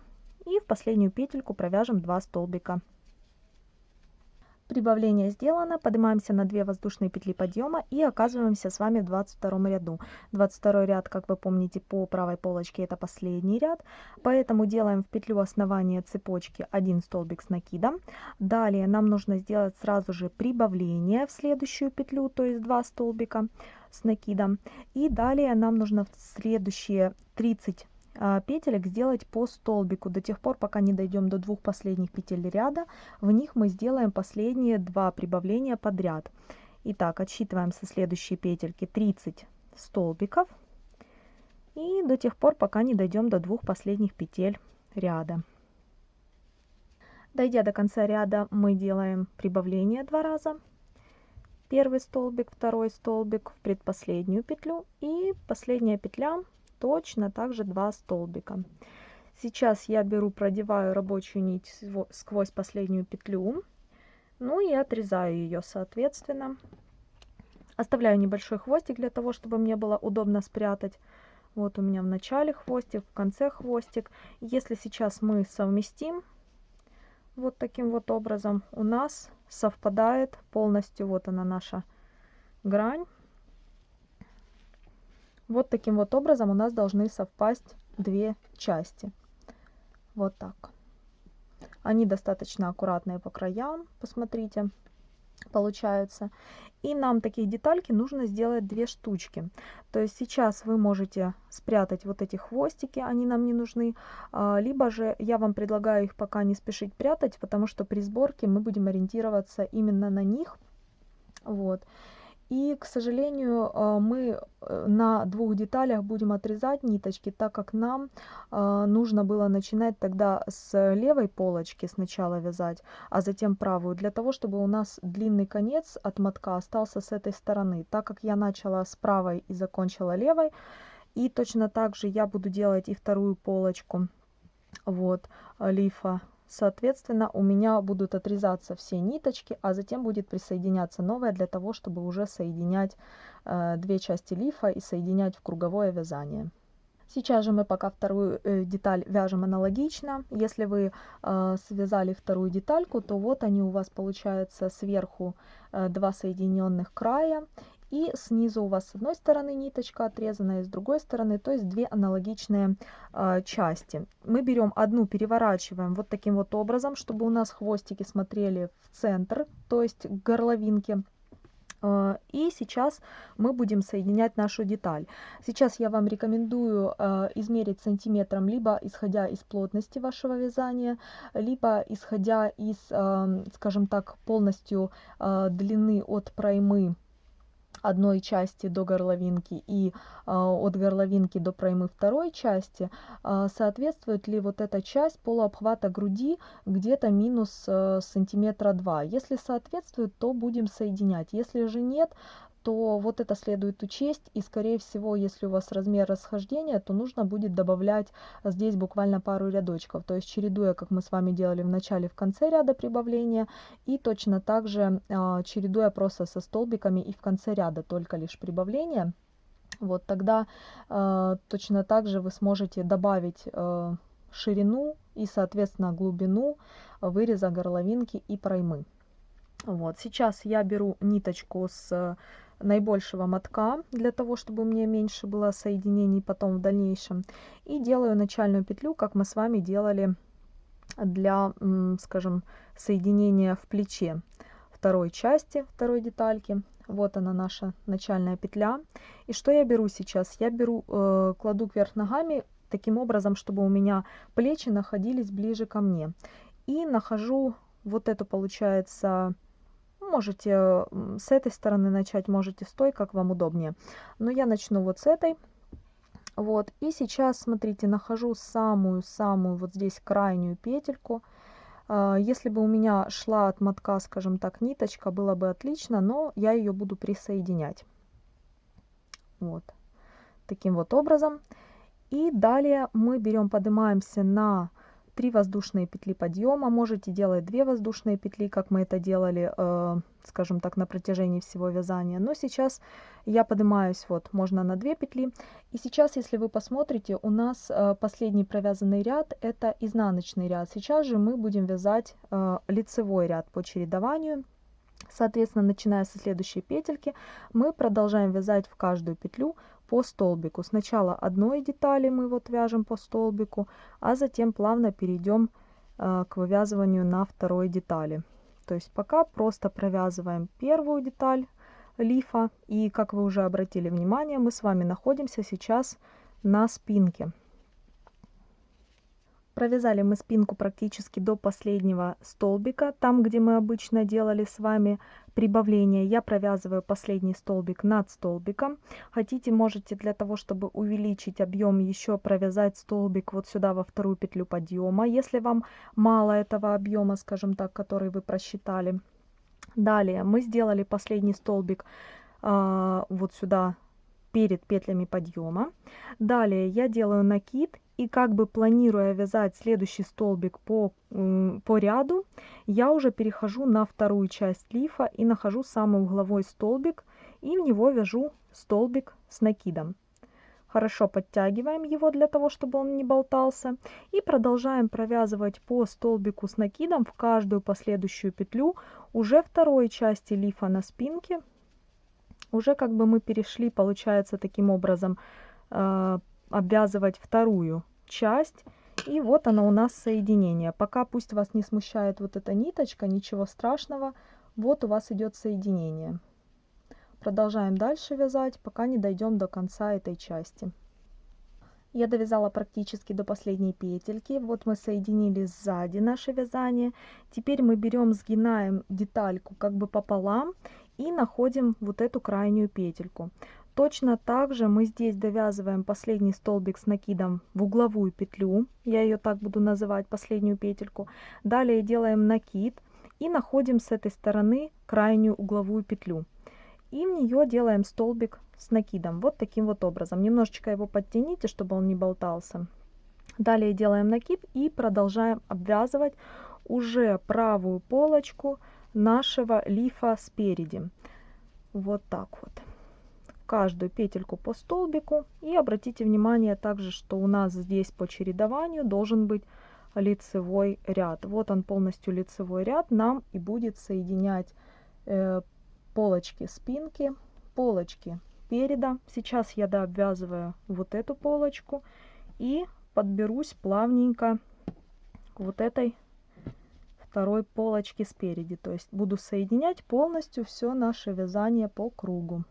[SPEAKER 1] и в последнюю петельку провяжем 2 столбика Прибавление сделано, поднимаемся на 2 воздушные петли подъема и оказываемся с вами в 22 ряду. 22 ряд, как вы помните, по правой полочке это последний ряд, поэтому делаем в петлю основания цепочки 1 столбик с накидом. Далее нам нужно сделать сразу же прибавление в следующую петлю, то есть 2 столбика с накидом. И далее нам нужно в следующие 30 а, петелек сделать по столбику до тех пор, пока не дойдем до двух последних петель ряда. В них мы сделаем последние два прибавления подряд. Итак, отсчитываем со следующей петельки 30 столбиков. И до тех пор, пока не дойдем до двух последних петель ряда. Дойдя до конца ряда, мы делаем прибавление два раза. Первый столбик, второй столбик в предпоследнюю петлю и последняя петля точно также два столбика. Сейчас я беру продеваю рабочую нить сквозь последнюю петлю ну и отрезаю ее соответственно. Оставляю небольшой хвостик для того чтобы мне было удобно спрятать. Вот у меня в начале хвостик в конце хвостик. Если сейчас мы совместим вот таким вот образом у нас совпадает полностью вот она наша грань вот таким вот образом у нас должны совпасть две части. Вот так. Они достаточно аккуратные по краям, посмотрите, получаются. И нам таких детальки нужно сделать две штучки. То есть сейчас вы можете спрятать вот эти хвостики, они нам не нужны. А, либо же я вам предлагаю их пока не спешить прятать, потому что при сборке мы будем ориентироваться именно на них. Вот. И, к сожалению, э, мы э, на двух деталях будем отрезать ниточки, так как нам э, нужно было начинать тогда с левой полочки сначала вязать, а затем правую, для того, чтобы у нас длинный конец от мотка остался с этой стороны. Так как я начала с правой и закончила левой, и точно так же я буду делать и вторую полочку вот, лифа Соответственно, у меня будут отрезаться все ниточки, а затем будет присоединяться новая для того, чтобы уже соединять э, две части лифа и соединять в круговое вязание. Сейчас же мы пока вторую э, деталь вяжем аналогично. Если вы э, связали вторую детальку, то вот они у вас получается сверху э, два соединенных края и снизу у вас с одной стороны ниточка отрезанная, с другой стороны, то есть две аналогичные э, части. Мы берем одну, переворачиваем вот таким вот образом, чтобы у нас хвостики смотрели в центр, то есть к горловинке. Э, и сейчас мы будем соединять нашу деталь. Сейчас я вам рекомендую э, измерить сантиметром, либо исходя из плотности вашего вязания, либо исходя из, скажем так, полностью длины от проймы одной части до горловинки и э, от горловинки до проймы второй части, э, соответствует ли вот эта часть полуобхвата груди где-то минус э, сантиметра два. Если соответствует, то будем соединять. Если же нет, то вот это следует учесть. И, скорее всего, если у вас размер расхождения, то нужно будет добавлять здесь буквально пару рядочков. То есть чередуя, как мы с вами делали в начале, в конце ряда прибавления. И точно так же э, чередуя просто со столбиками и в конце ряда только лишь прибавление. Вот тогда э, точно так же вы сможете добавить э, ширину и, соответственно, глубину выреза горловинки и проймы. Вот, сейчас я беру ниточку с наибольшего мотка, для того, чтобы у меня меньше было соединений потом в дальнейшем. И делаю начальную петлю, как мы с вами делали для, скажем, соединения в плече второй части, второй детальки. Вот она наша начальная петля. И что я беру сейчас? Я беру, э, кладу кверх ногами таким образом, чтобы у меня плечи находились ближе ко мне. И нахожу вот эту, получается, Можете с этой стороны начать, можете с той, как вам удобнее. Но я начну вот с этой. Вот, и сейчас, смотрите, нахожу самую-самую вот здесь крайнюю петельку. А, если бы у меня шла от мотка, скажем так, ниточка, было бы отлично, но я ее буду присоединять. Вот, таким вот образом. И далее мы берем, поднимаемся на 3 воздушные петли подъема, можете делать 2 воздушные петли, как мы это делали, э, скажем так, на протяжении всего вязания. Но сейчас я поднимаюсь, вот, можно на 2 петли. И сейчас, если вы посмотрите, у нас э, последний провязанный ряд, это изнаночный ряд. Сейчас же мы будем вязать э, лицевой ряд по чередованию. Соответственно, начиная со следующей петельки, мы продолжаем вязать в каждую петлю по столбику. Сначала одной детали мы вот вяжем по столбику, а затем плавно перейдем э, к вывязыванию на второй детали. То есть пока просто провязываем первую деталь лифа. И как вы уже обратили внимание, мы с вами находимся сейчас на спинке. Провязали мы спинку практически до последнего столбика, там, где мы обычно делали с вами прибавление. Я провязываю последний столбик над столбиком. Хотите, можете для того, чтобы увеличить объем, еще провязать столбик вот сюда во вторую петлю подъема, если вам мало этого объема, скажем так, который вы просчитали. Далее мы сделали последний столбик э, вот сюда перед петлями подъема. Далее я делаю накид и как бы планируя вязать следующий столбик по, по ряду, я уже перехожу на вторую часть лифа и нахожу самый угловой столбик и в него вяжу столбик с накидом. Хорошо подтягиваем его для того, чтобы он не болтался. И продолжаем провязывать по столбику с накидом в каждую последующую петлю уже второй части лифа на спинке уже как бы мы перешли, получается, таким образом э, обвязывать вторую часть. И вот оно у нас соединение. Пока пусть вас не смущает вот эта ниточка, ничего страшного. Вот у вас идет соединение. Продолжаем дальше вязать, пока не дойдем до конца этой части. Я довязала практически до последней петельки. Вот мы соединили сзади наше вязание. Теперь мы берем, сгинаем детальку как бы пополам и находим вот эту крайнюю петельку. Точно так же мы здесь довязываем последний столбик с накидом в угловую петлю, я ее так буду называть, последнюю петельку. Далее делаем накид и находим с этой стороны крайнюю угловую петлю. И в нее делаем столбик с накидом, вот таким вот образом. Немножечко его подтяните, чтобы он не болтался. Далее делаем накид и продолжаем обвязывать уже правую полочку нашего лифа спереди. Вот так вот. Каждую петельку по столбику. И обратите внимание также, что у нас здесь по чередованию должен быть лицевой ряд. Вот он полностью лицевой ряд нам и будет соединять э, полочки спинки полочки переда. Сейчас я дообвязываю вот эту полочку и подберусь плавненько к вот этой второй полочки спереди. То есть буду соединять полностью все наше вязание по кругу.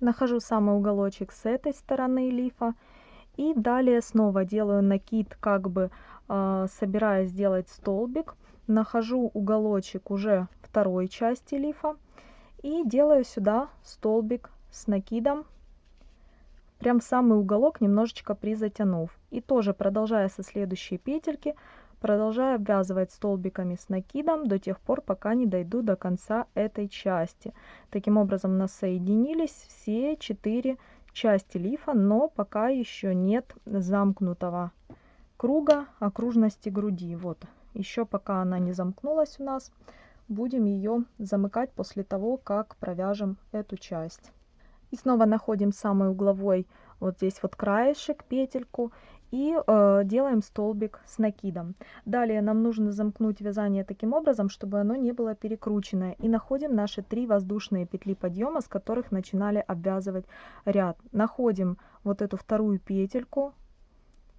[SPEAKER 1] Нахожу самый уголочек с этой стороны лифа. И далее снова делаю накид, как бы э, собираясь сделать столбик. Нахожу уголочек уже второй части лифа. И делаю сюда столбик с накидом. Прям в самый уголок немножечко призатянув. И тоже продолжая со следующей петельки, Продолжаю обвязывать столбиками с накидом до тех пор, пока не дойду до конца этой части. Таким образом у нас соединились все четыре части лифа, но пока еще нет замкнутого круга окружности груди. Вот, еще пока она не замкнулась у нас, будем ее замыкать после того, как провяжем эту часть. И снова находим самый угловой вот здесь вот краешек, петельку и э, делаем столбик с накидом. Далее нам нужно замкнуть вязание таким образом, чтобы оно не было перекрученное. И находим наши три воздушные петли подъема, с которых начинали обвязывать ряд. Находим вот эту вторую петельку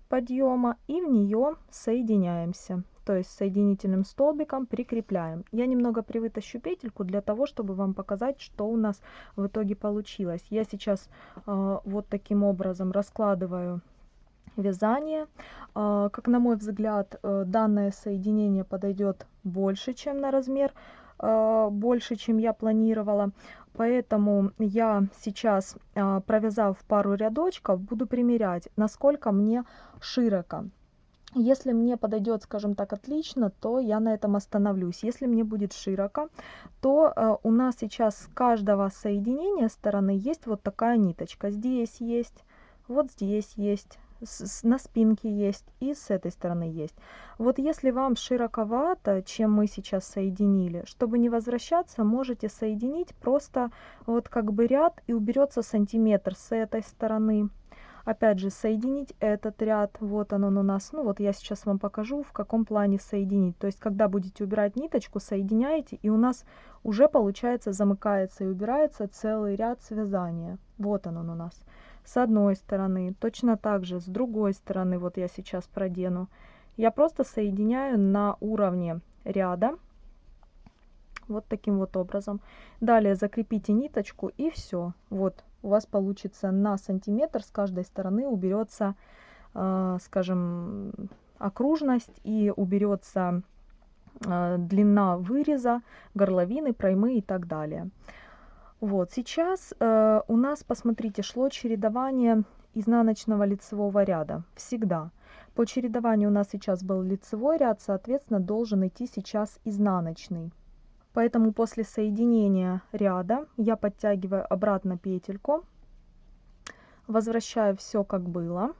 [SPEAKER 1] подъема и в нее соединяемся. То есть соединительным столбиком прикрепляем. Я немного привытащу петельку для того, чтобы вам показать, что у нас в итоге получилось. Я сейчас э, вот таким образом раскладываю вязание. А, как на мой взгляд, э, данное соединение подойдет больше, чем на размер, а, больше, чем я планировала. Поэтому я сейчас, а, провязав пару рядочков, буду примерять, насколько мне широко. Если мне подойдет, скажем так, отлично, то я на этом остановлюсь. Если мне будет широко, то э, у нас сейчас с каждого соединения стороны есть вот такая ниточка. Здесь есть, вот здесь есть, с, на спинке есть и с этой стороны есть. Вот если вам широковато, чем мы сейчас соединили, чтобы не возвращаться, можете соединить просто вот как бы ряд и уберется сантиметр с этой стороны. Опять же, соединить этот ряд, вот он, он у нас, ну вот я сейчас вам покажу, в каком плане соединить. То есть, когда будете убирать ниточку, соединяете, и у нас уже получается замыкается и убирается целый ряд связания. Вот он, он у нас с одной стороны, точно так же с другой стороны, вот я сейчас продену. Я просто соединяю на уровне ряда, вот таким вот образом. Далее закрепите ниточку и все. Вот у вас получится на сантиметр с каждой стороны уберется, э, скажем, окружность и уберется э, длина выреза, горловины, проймы и так далее. Вот, сейчас э, у нас, посмотрите, шло чередование изнаночного лицевого ряда. Всегда. По чередованию у нас сейчас был лицевой ряд, соответственно, должен идти сейчас изнаночный. Поэтому после соединения ряда я подтягиваю обратно петельку, возвращаю все как было.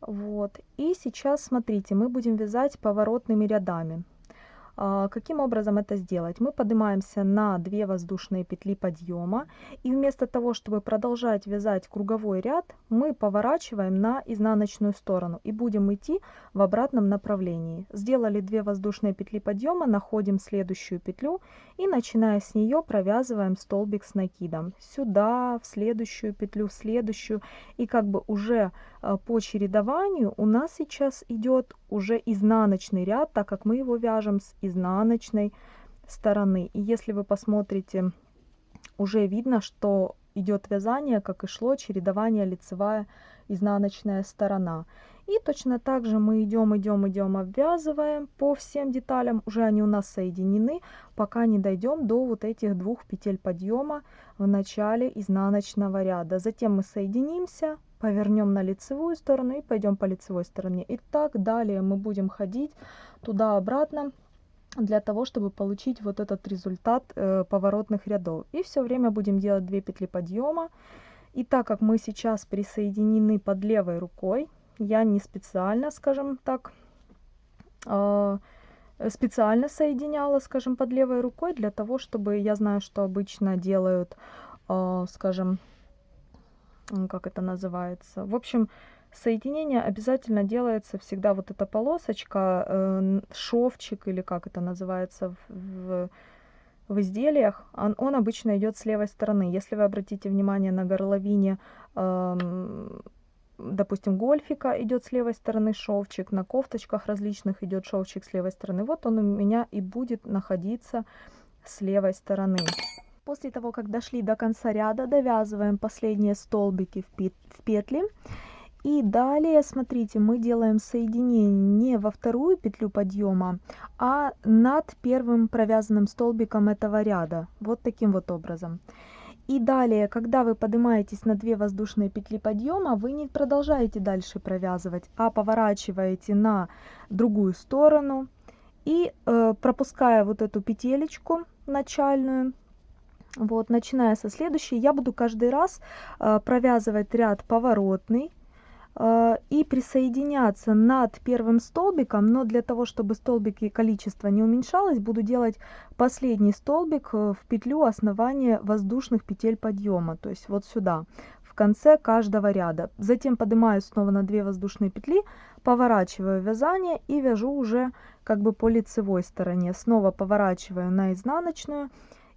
[SPEAKER 1] Вот. И сейчас, смотрите, мы будем вязать поворотными рядами. А, каким образом это сделать? Мы поднимаемся на 2 воздушные петли подъема и вместо того, чтобы продолжать вязать круговой ряд, мы поворачиваем на изнаночную сторону и будем идти в обратном направлении. Сделали 2 воздушные петли подъема, находим следующую петлю и начиная с нее провязываем столбик с накидом. Сюда, в следующую петлю, в следующую и как бы уже по чередованию у нас сейчас идет уже изнаночный ряд, так как мы его вяжем с изнаночной стороны. И если вы посмотрите, уже видно, что идет вязание, как и шло, чередование лицевая, изнаночная сторона. И точно так же мы идем, идем, идем, обвязываем по всем деталям. Уже они у нас соединены, пока не дойдем до вот этих двух петель подъема в начале изнаночного ряда. Затем мы соединимся, повернем на лицевую сторону и пойдем по лицевой стороне. И так далее мы будем ходить туда-обратно для того, чтобы получить вот этот результат э, поворотных рядов. И все время будем делать 2 петли подъема. И так как мы сейчас присоединены под левой рукой, я не специально, скажем так, э, специально соединяла, скажем, под левой рукой для того, чтобы, я знаю, что обычно делают, э, скажем, как это называется. В общем, соединение обязательно делается всегда вот эта полосочка, э, шовчик или как это называется в, в изделиях, он, он обычно идет с левой стороны. Если вы обратите внимание на горловине, допустим, гольфика идет с левой стороны шовчик, на кофточках различных идет шовчик с левой стороны. Вот он у меня и будет находиться с левой стороны. После того, как дошли до конца ряда, довязываем последние столбики в петли. И далее, смотрите, мы делаем соединение не во вторую петлю подъема, а над первым провязанным столбиком этого ряда. Вот таким вот образом. И далее, когда вы поднимаетесь на 2 воздушные петли подъема, вы не продолжаете дальше провязывать, а поворачиваете на другую сторону. И э, пропуская вот эту петелечку начальную, вот, начиная со следующей, я буду каждый раз э, провязывать ряд поворотный и присоединяться над первым столбиком, но для того, чтобы столбики количество не уменьшалось, буду делать последний столбик э, в петлю основания воздушных петель подъема, то есть вот сюда, в конце каждого ряда. Затем поднимаюсь снова на 2 воздушные петли, поворачиваю вязание и вяжу уже как бы по лицевой стороне. Снова поворачиваю на изнаночную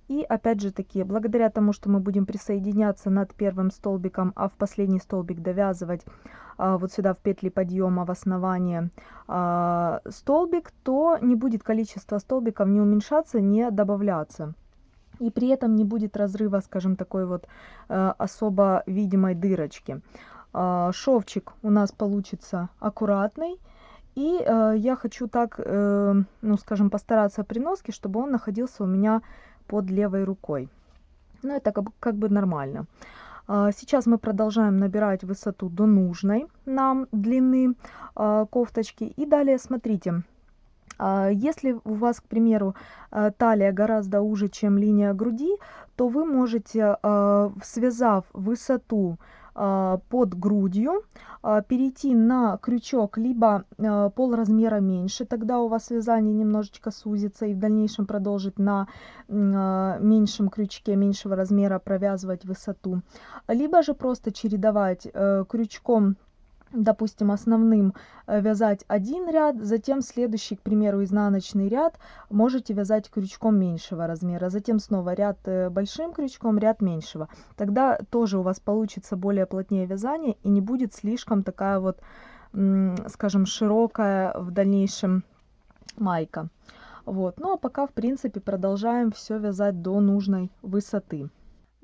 [SPEAKER 1] и опять же таки, благодаря тому, что мы будем присоединяться над первым столбиком, а в последний столбик довязывать а, вот сюда в петли подъема в основание а, столбик, то не будет количество столбиков не уменьшаться, не добавляться. И при этом не будет разрыва, скажем, такой вот а, особо видимой дырочки. А, шовчик у нас получится аккуратный. И э, я хочу так, э, ну скажем, постараться при носке, чтобы он находился у меня под левой рукой. Ну, это как, как бы нормально. А, сейчас мы продолжаем набирать высоту до нужной нам длины а, кофточки. И далее смотрите, а, если у вас, к примеру, талия гораздо уже, чем линия груди, то вы можете, связав высоту под грудью, а, перейти на крючок либо а, пол размера меньше, тогда у вас вязание немножечко сузится и в дальнейшем продолжить на меньшем крючке меньшего размера провязывать высоту. Либо же просто чередовать э, крючком допустим, основным э, вязать один ряд, затем следующий, к примеру, изнаночный ряд можете вязать крючком меньшего размера, затем снова ряд э, большим крючком, ряд меньшего. Тогда тоже у вас получится более плотнее вязание и не будет слишком такая вот, скажем, широкая в дальнейшем майка. Вот. Ну а пока, в принципе, продолжаем все вязать до нужной высоты.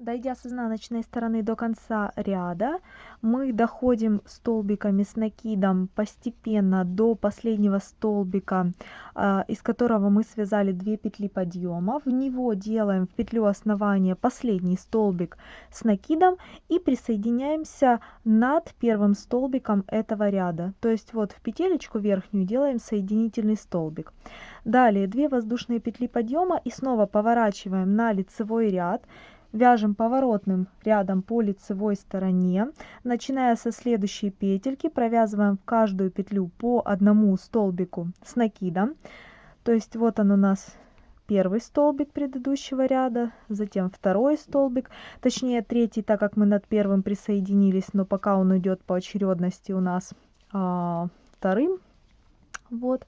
[SPEAKER 1] Дойдя с изнаночной стороны до конца ряда, мы доходим столбиками с накидом постепенно до последнего столбика, а, из которого мы связали 2 петли подъема. В него делаем в петлю основания последний столбик с накидом и присоединяемся над первым столбиком этого ряда. То есть вот в петелечку верхнюю делаем соединительный столбик. Далее 2 воздушные петли подъема и снова поворачиваем на лицевой ряд вяжем поворотным рядом по лицевой стороне. Начиная со следующей петельки провязываем в каждую петлю по одному столбику с накидом. То есть вот он у нас первый столбик предыдущего ряда затем второй столбик. Точнее третий так как мы над первым присоединились но пока он идет по очередности у нас а, вторым. Вот.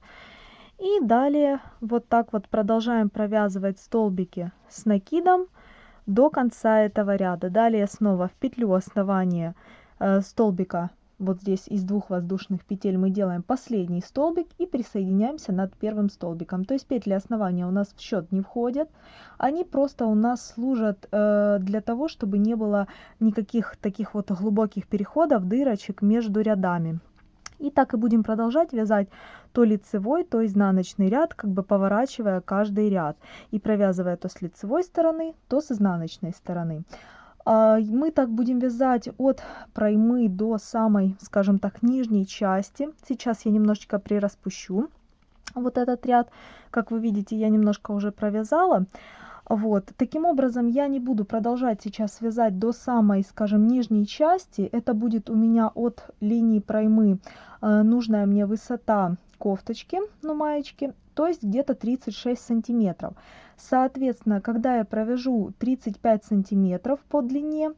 [SPEAKER 1] И далее вот так вот продолжаем провязывать столбики с накидом до конца этого ряда. Далее снова в петлю основания э, столбика, вот здесь из двух воздушных петель мы делаем последний столбик и присоединяемся над первым столбиком. То есть петли основания у нас в счет не входят, они просто у нас служат э, для того, чтобы не было никаких таких вот глубоких переходов, дырочек между рядами. И так и будем продолжать вязать то лицевой, то изнаночный ряд, как бы поворачивая каждый ряд и провязывая то с лицевой стороны, то с изнаночной стороны. А, мы так будем вязать от проймы до самой, скажем так, нижней части. Сейчас я немножечко прираспущу вот этот ряд. Как вы видите, я немножко уже провязала. Вот. Таким образом, я не буду продолжать сейчас вязать до самой, скажем, нижней части. Это будет у меня от линии проймы э, нужная мне высота кофточки, ну маечки, то есть где-то 36 сантиметров. Соответственно, когда я провяжу 35 сантиметров по длине,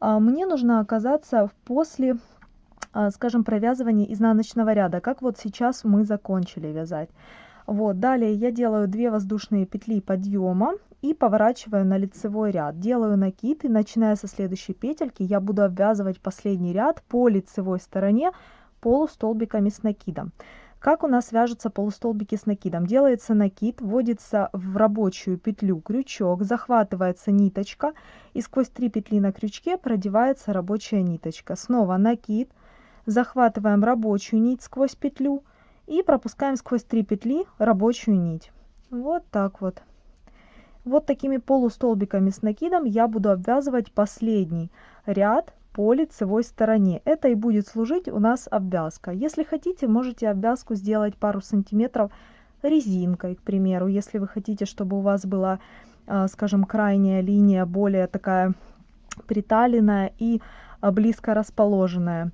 [SPEAKER 1] э, мне нужно оказаться после э, скажем, провязывания изнаночного ряда, как вот сейчас мы закончили вязать. Вот, далее я делаю 2 воздушные петли подъема и поворачиваю на лицевой ряд. Делаю накид и начиная со следующей петельки я буду обвязывать последний ряд по лицевой стороне полустолбиками с накидом. Как у нас вяжутся полустолбики с накидом? Делается накид, вводится в рабочую петлю крючок, захватывается ниточка и сквозь три петли на крючке продевается рабочая ниточка. Снова накид, захватываем рабочую нить сквозь петлю и пропускаем сквозь три петли рабочую нить. Вот так вот. Вот такими полустолбиками с накидом я буду обвязывать последний ряд по лицевой стороне. Это и будет служить у нас обвязка. Если хотите, можете обвязку сделать пару сантиметров резинкой, к примеру. Если вы хотите, чтобы у вас была, а, скажем, крайняя линия более такая приталенная и а, близко расположенная.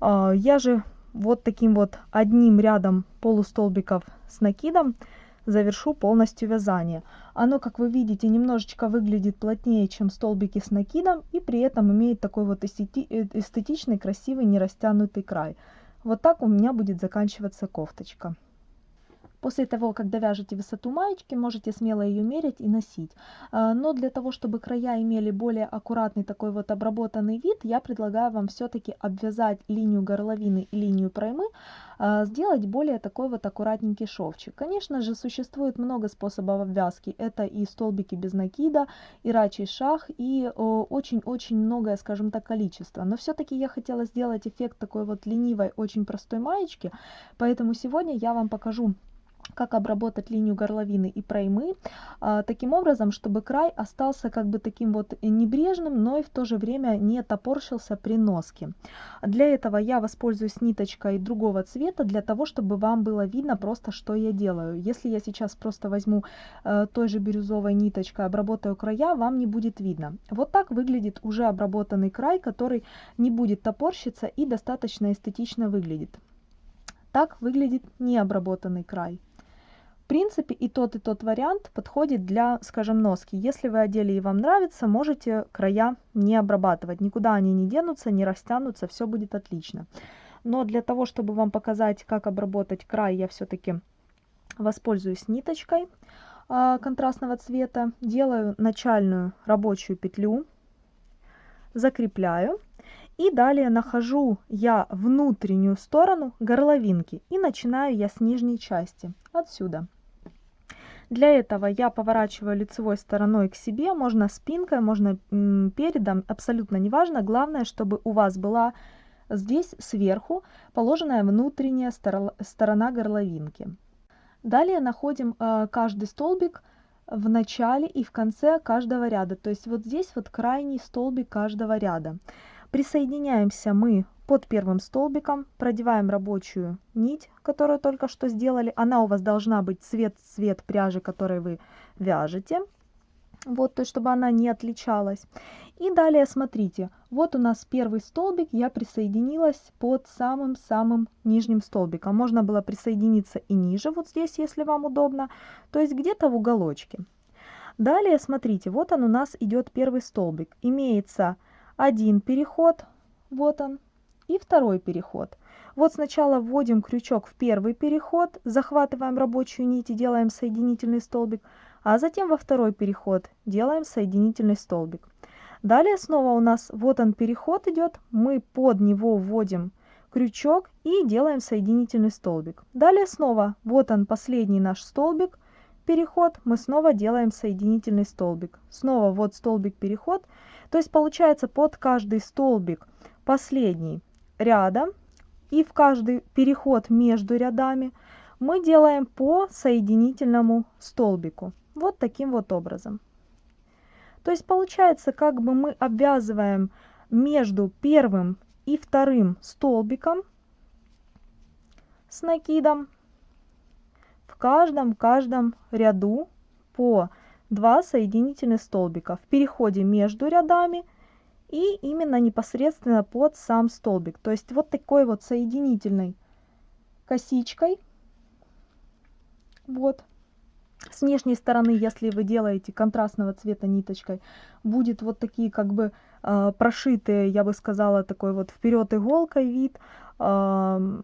[SPEAKER 1] А, я же вот таким вот одним рядом полустолбиков с накидом завершу полностью вязание. Оно, как вы видите, немножечко выглядит плотнее, чем столбики с накидом, и при этом имеет такой вот э, эстетичный, красивый, не растянутый край. Вот так у меня будет заканчиваться кофточка. После того, как довяжете высоту маечки, можете смело ее мерить и носить. А, но для того, чтобы края имели более аккуратный такой вот обработанный вид, я предлагаю вам все-таки обвязать линию горловины и линию проймы, а, сделать более такой вот аккуратненький шовчик. Конечно же, существует много способов обвязки. Это и столбики без накида, и рачий шаг, и очень-очень многое, скажем так, количество. Но все-таки я хотела сделать эффект такой вот ленивой, очень простой маечки, поэтому сегодня я вам покажу как обработать линию горловины и проймы а, таким образом, чтобы край остался как бы таким вот небрежным, но и в то же время не топорщился при носке. Для этого я воспользуюсь ниточкой другого цвета, для того, чтобы вам было видно просто, что я делаю. Если я сейчас просто возьму э, той же бирюзовой ниточкой, обработаю края, вам не будет видно. Вот так выглядит уже обработанный край, который не будет топорщиться и достаточно эстетично выглядит. Так выглядит необработанный край. В принципе, и тот, и тот вариант подходит для, скажем, носки. Если вы одели и вам нравится, можете края не обрабатывать. Никуда они не денутся, не растянутся, все будет отлично. Но для того, чтобы вам показать, как обработать край, я все-таки воспользуюсь ниточкой а, контрастного цвета. Делаю начальную рабочую петлю, закрепляю. И далее нахожу я внутреннюю сторону горловинки и начинаю я с нижней части, отсюда. Для этого я поворачиваю лицевой стороной к себе, можно спинкой, можно передом, абсолютно неважно. Главное, чтобы у вас была здесь сверху положенная внутренняя сторона горловинки. Далее находим э, каждый столбик в начале и в конце каждого ряда. То есть вот здесь вот крайний столбик каждого ряда. Присоединяемся мы под первым столбиком, продеваем рабочую нить, которую только что сделали. Она у вас должна быть цвет-цвет пряжи, которой вы вяжете. Вот, то есть, чтобы она не отличалась. И далее смотрите, вот у нас первый столбик, я присоединилась под самым-самым нижним столбиком. Можно было присоединиться и ниже, вот здесь, если вам удобно, то есть где-то в уголочке. Далее смотрите, вот он у нас идет первый столбик. Имеется один переход, вот он, и второй переход. Вот сначала вводим крючок в первый переход, захватываем рабочую нить и делаем соединительный столбик, а затем во второй переход делаем соединительный столбик. Далее снова у нас вот он переход идет, мы под него вводим крючок и делаем соединительный столбик. Далее снова вот он последний наш столбик, переход, мы снова делаем соединительный столбик. Снова вот столбик переход, то есть получается под каждый столбик последний ряда и в каждый переход между рядами мы делаем по соединительному столбику. Вот таким вот образом. То есть получается, как бы мы обвязываем между первым и вторым столбиком с накидом в каждом каждом ряду по 2 соединительных столбика в переходе между рядами и именно непосредственно под сам столбик. То есть вот такой вот соединительной косичкой. Вот. С внешней стороны, если вы делаете контрастного цвета ниточкой, будет вот такие как бы э, прошитые, я бы сказала, такой вот вперед иголкой вид э,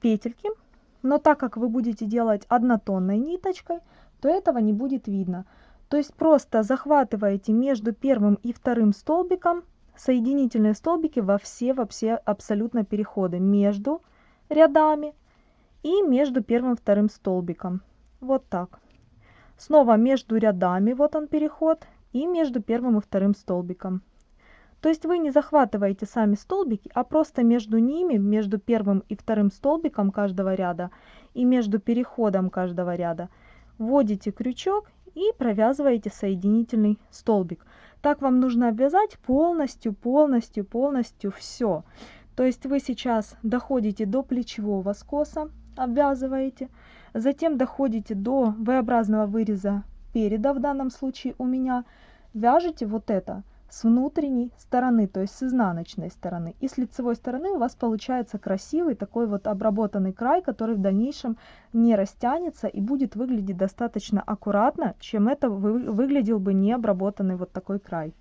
[SPEAKER 1] петельки. Но так как вы будете делать однотонной ниточкой, то этого не будет видно. То есть просто захватываете между первым и вторым столбиком соединительные столбики во все, во все абсолютно переходы между рядами и между первым и вторым столбиком. Вот так. Снова между рядами, вот он переход, и между первым и вторым столбиком. То есть вы не захватываете сами столбики, а просто между ними, между первым и вторым столбиком каждого ряда и между переходом каждого ряда вводите крючок и провязываете соединительный столбик. Так вам нужно обвязать полностью, полностью, полностью все. То есть вы сейчас доходите до плечевого скоса, обвязываете, затем доходите до V-образного выреза переда, в данном случае у меня, вяжете вот это – с внутренней стороны, то есть с изнаночной стороны. И с лицевой стороны у вас получается красивый такой вот обработанный край, который в дальнейшем не растянется и будет выглядеть достаточно аккуратно, чем это вы, выглядел бы не обработанный вот такой край.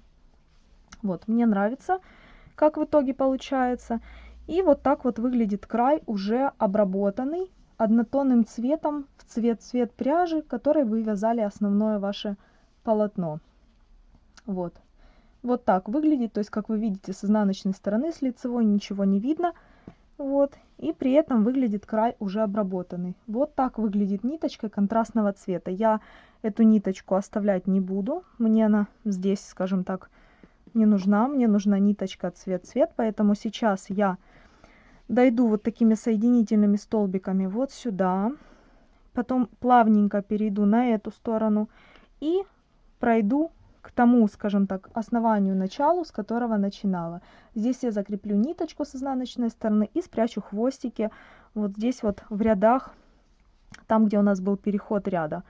[SPEAKER 1] Вот, мне нравится, как в итоге получается. И вот так вот выглядит край уже обработанный однотонным цветом в цвет-цвет пряжи, которой вы вязали основное ваше полотно. Вот вот так выглядит. То есть, как вы видите, с изнаночной стороны, с лицевой ничего не видно. Вот. И при этом выглядит край уже обработанный. Вот так выглядит ниточка контрастного цвета. Я эту ниточку оставлять не буду. Мне она здесь, скажем так, не нужна. Мне нужна ниточка цвет-цвет. Поэтому сейчас я дойду вот такими соединительными столбиками вот сюда. Потом плавненько перейду на эту сторону. И пройду к тому, скажем так, основанию, началу, с которого начинала. Здесь я закреплю ниточку с изнаночной стороны и спрячу хвостики вот здесь вот в рядах, там, где у нас был переход ряда.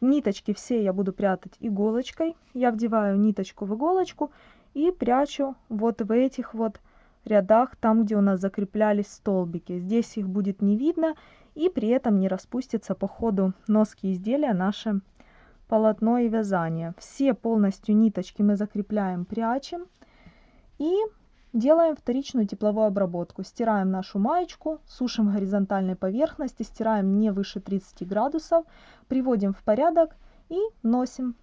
[SPEAKER 1] Ниточки все я буду прятать иголочкой. Я вдеваю ниточку в иголочку и прячу вот в этих вот рядах, там, где у нас закреплялись столбики. Здесь их будет не видно и при этом не распустится по ходу носки изделия наши полотно и вязание. Все полностью ниточки мы закрепляем, прячем и делаем вторичную тепловую обработку. Стираем нашу маечку, сушим горизонтальной поверхности, стираем не выше 30 градусов, приводим в порядок и носим.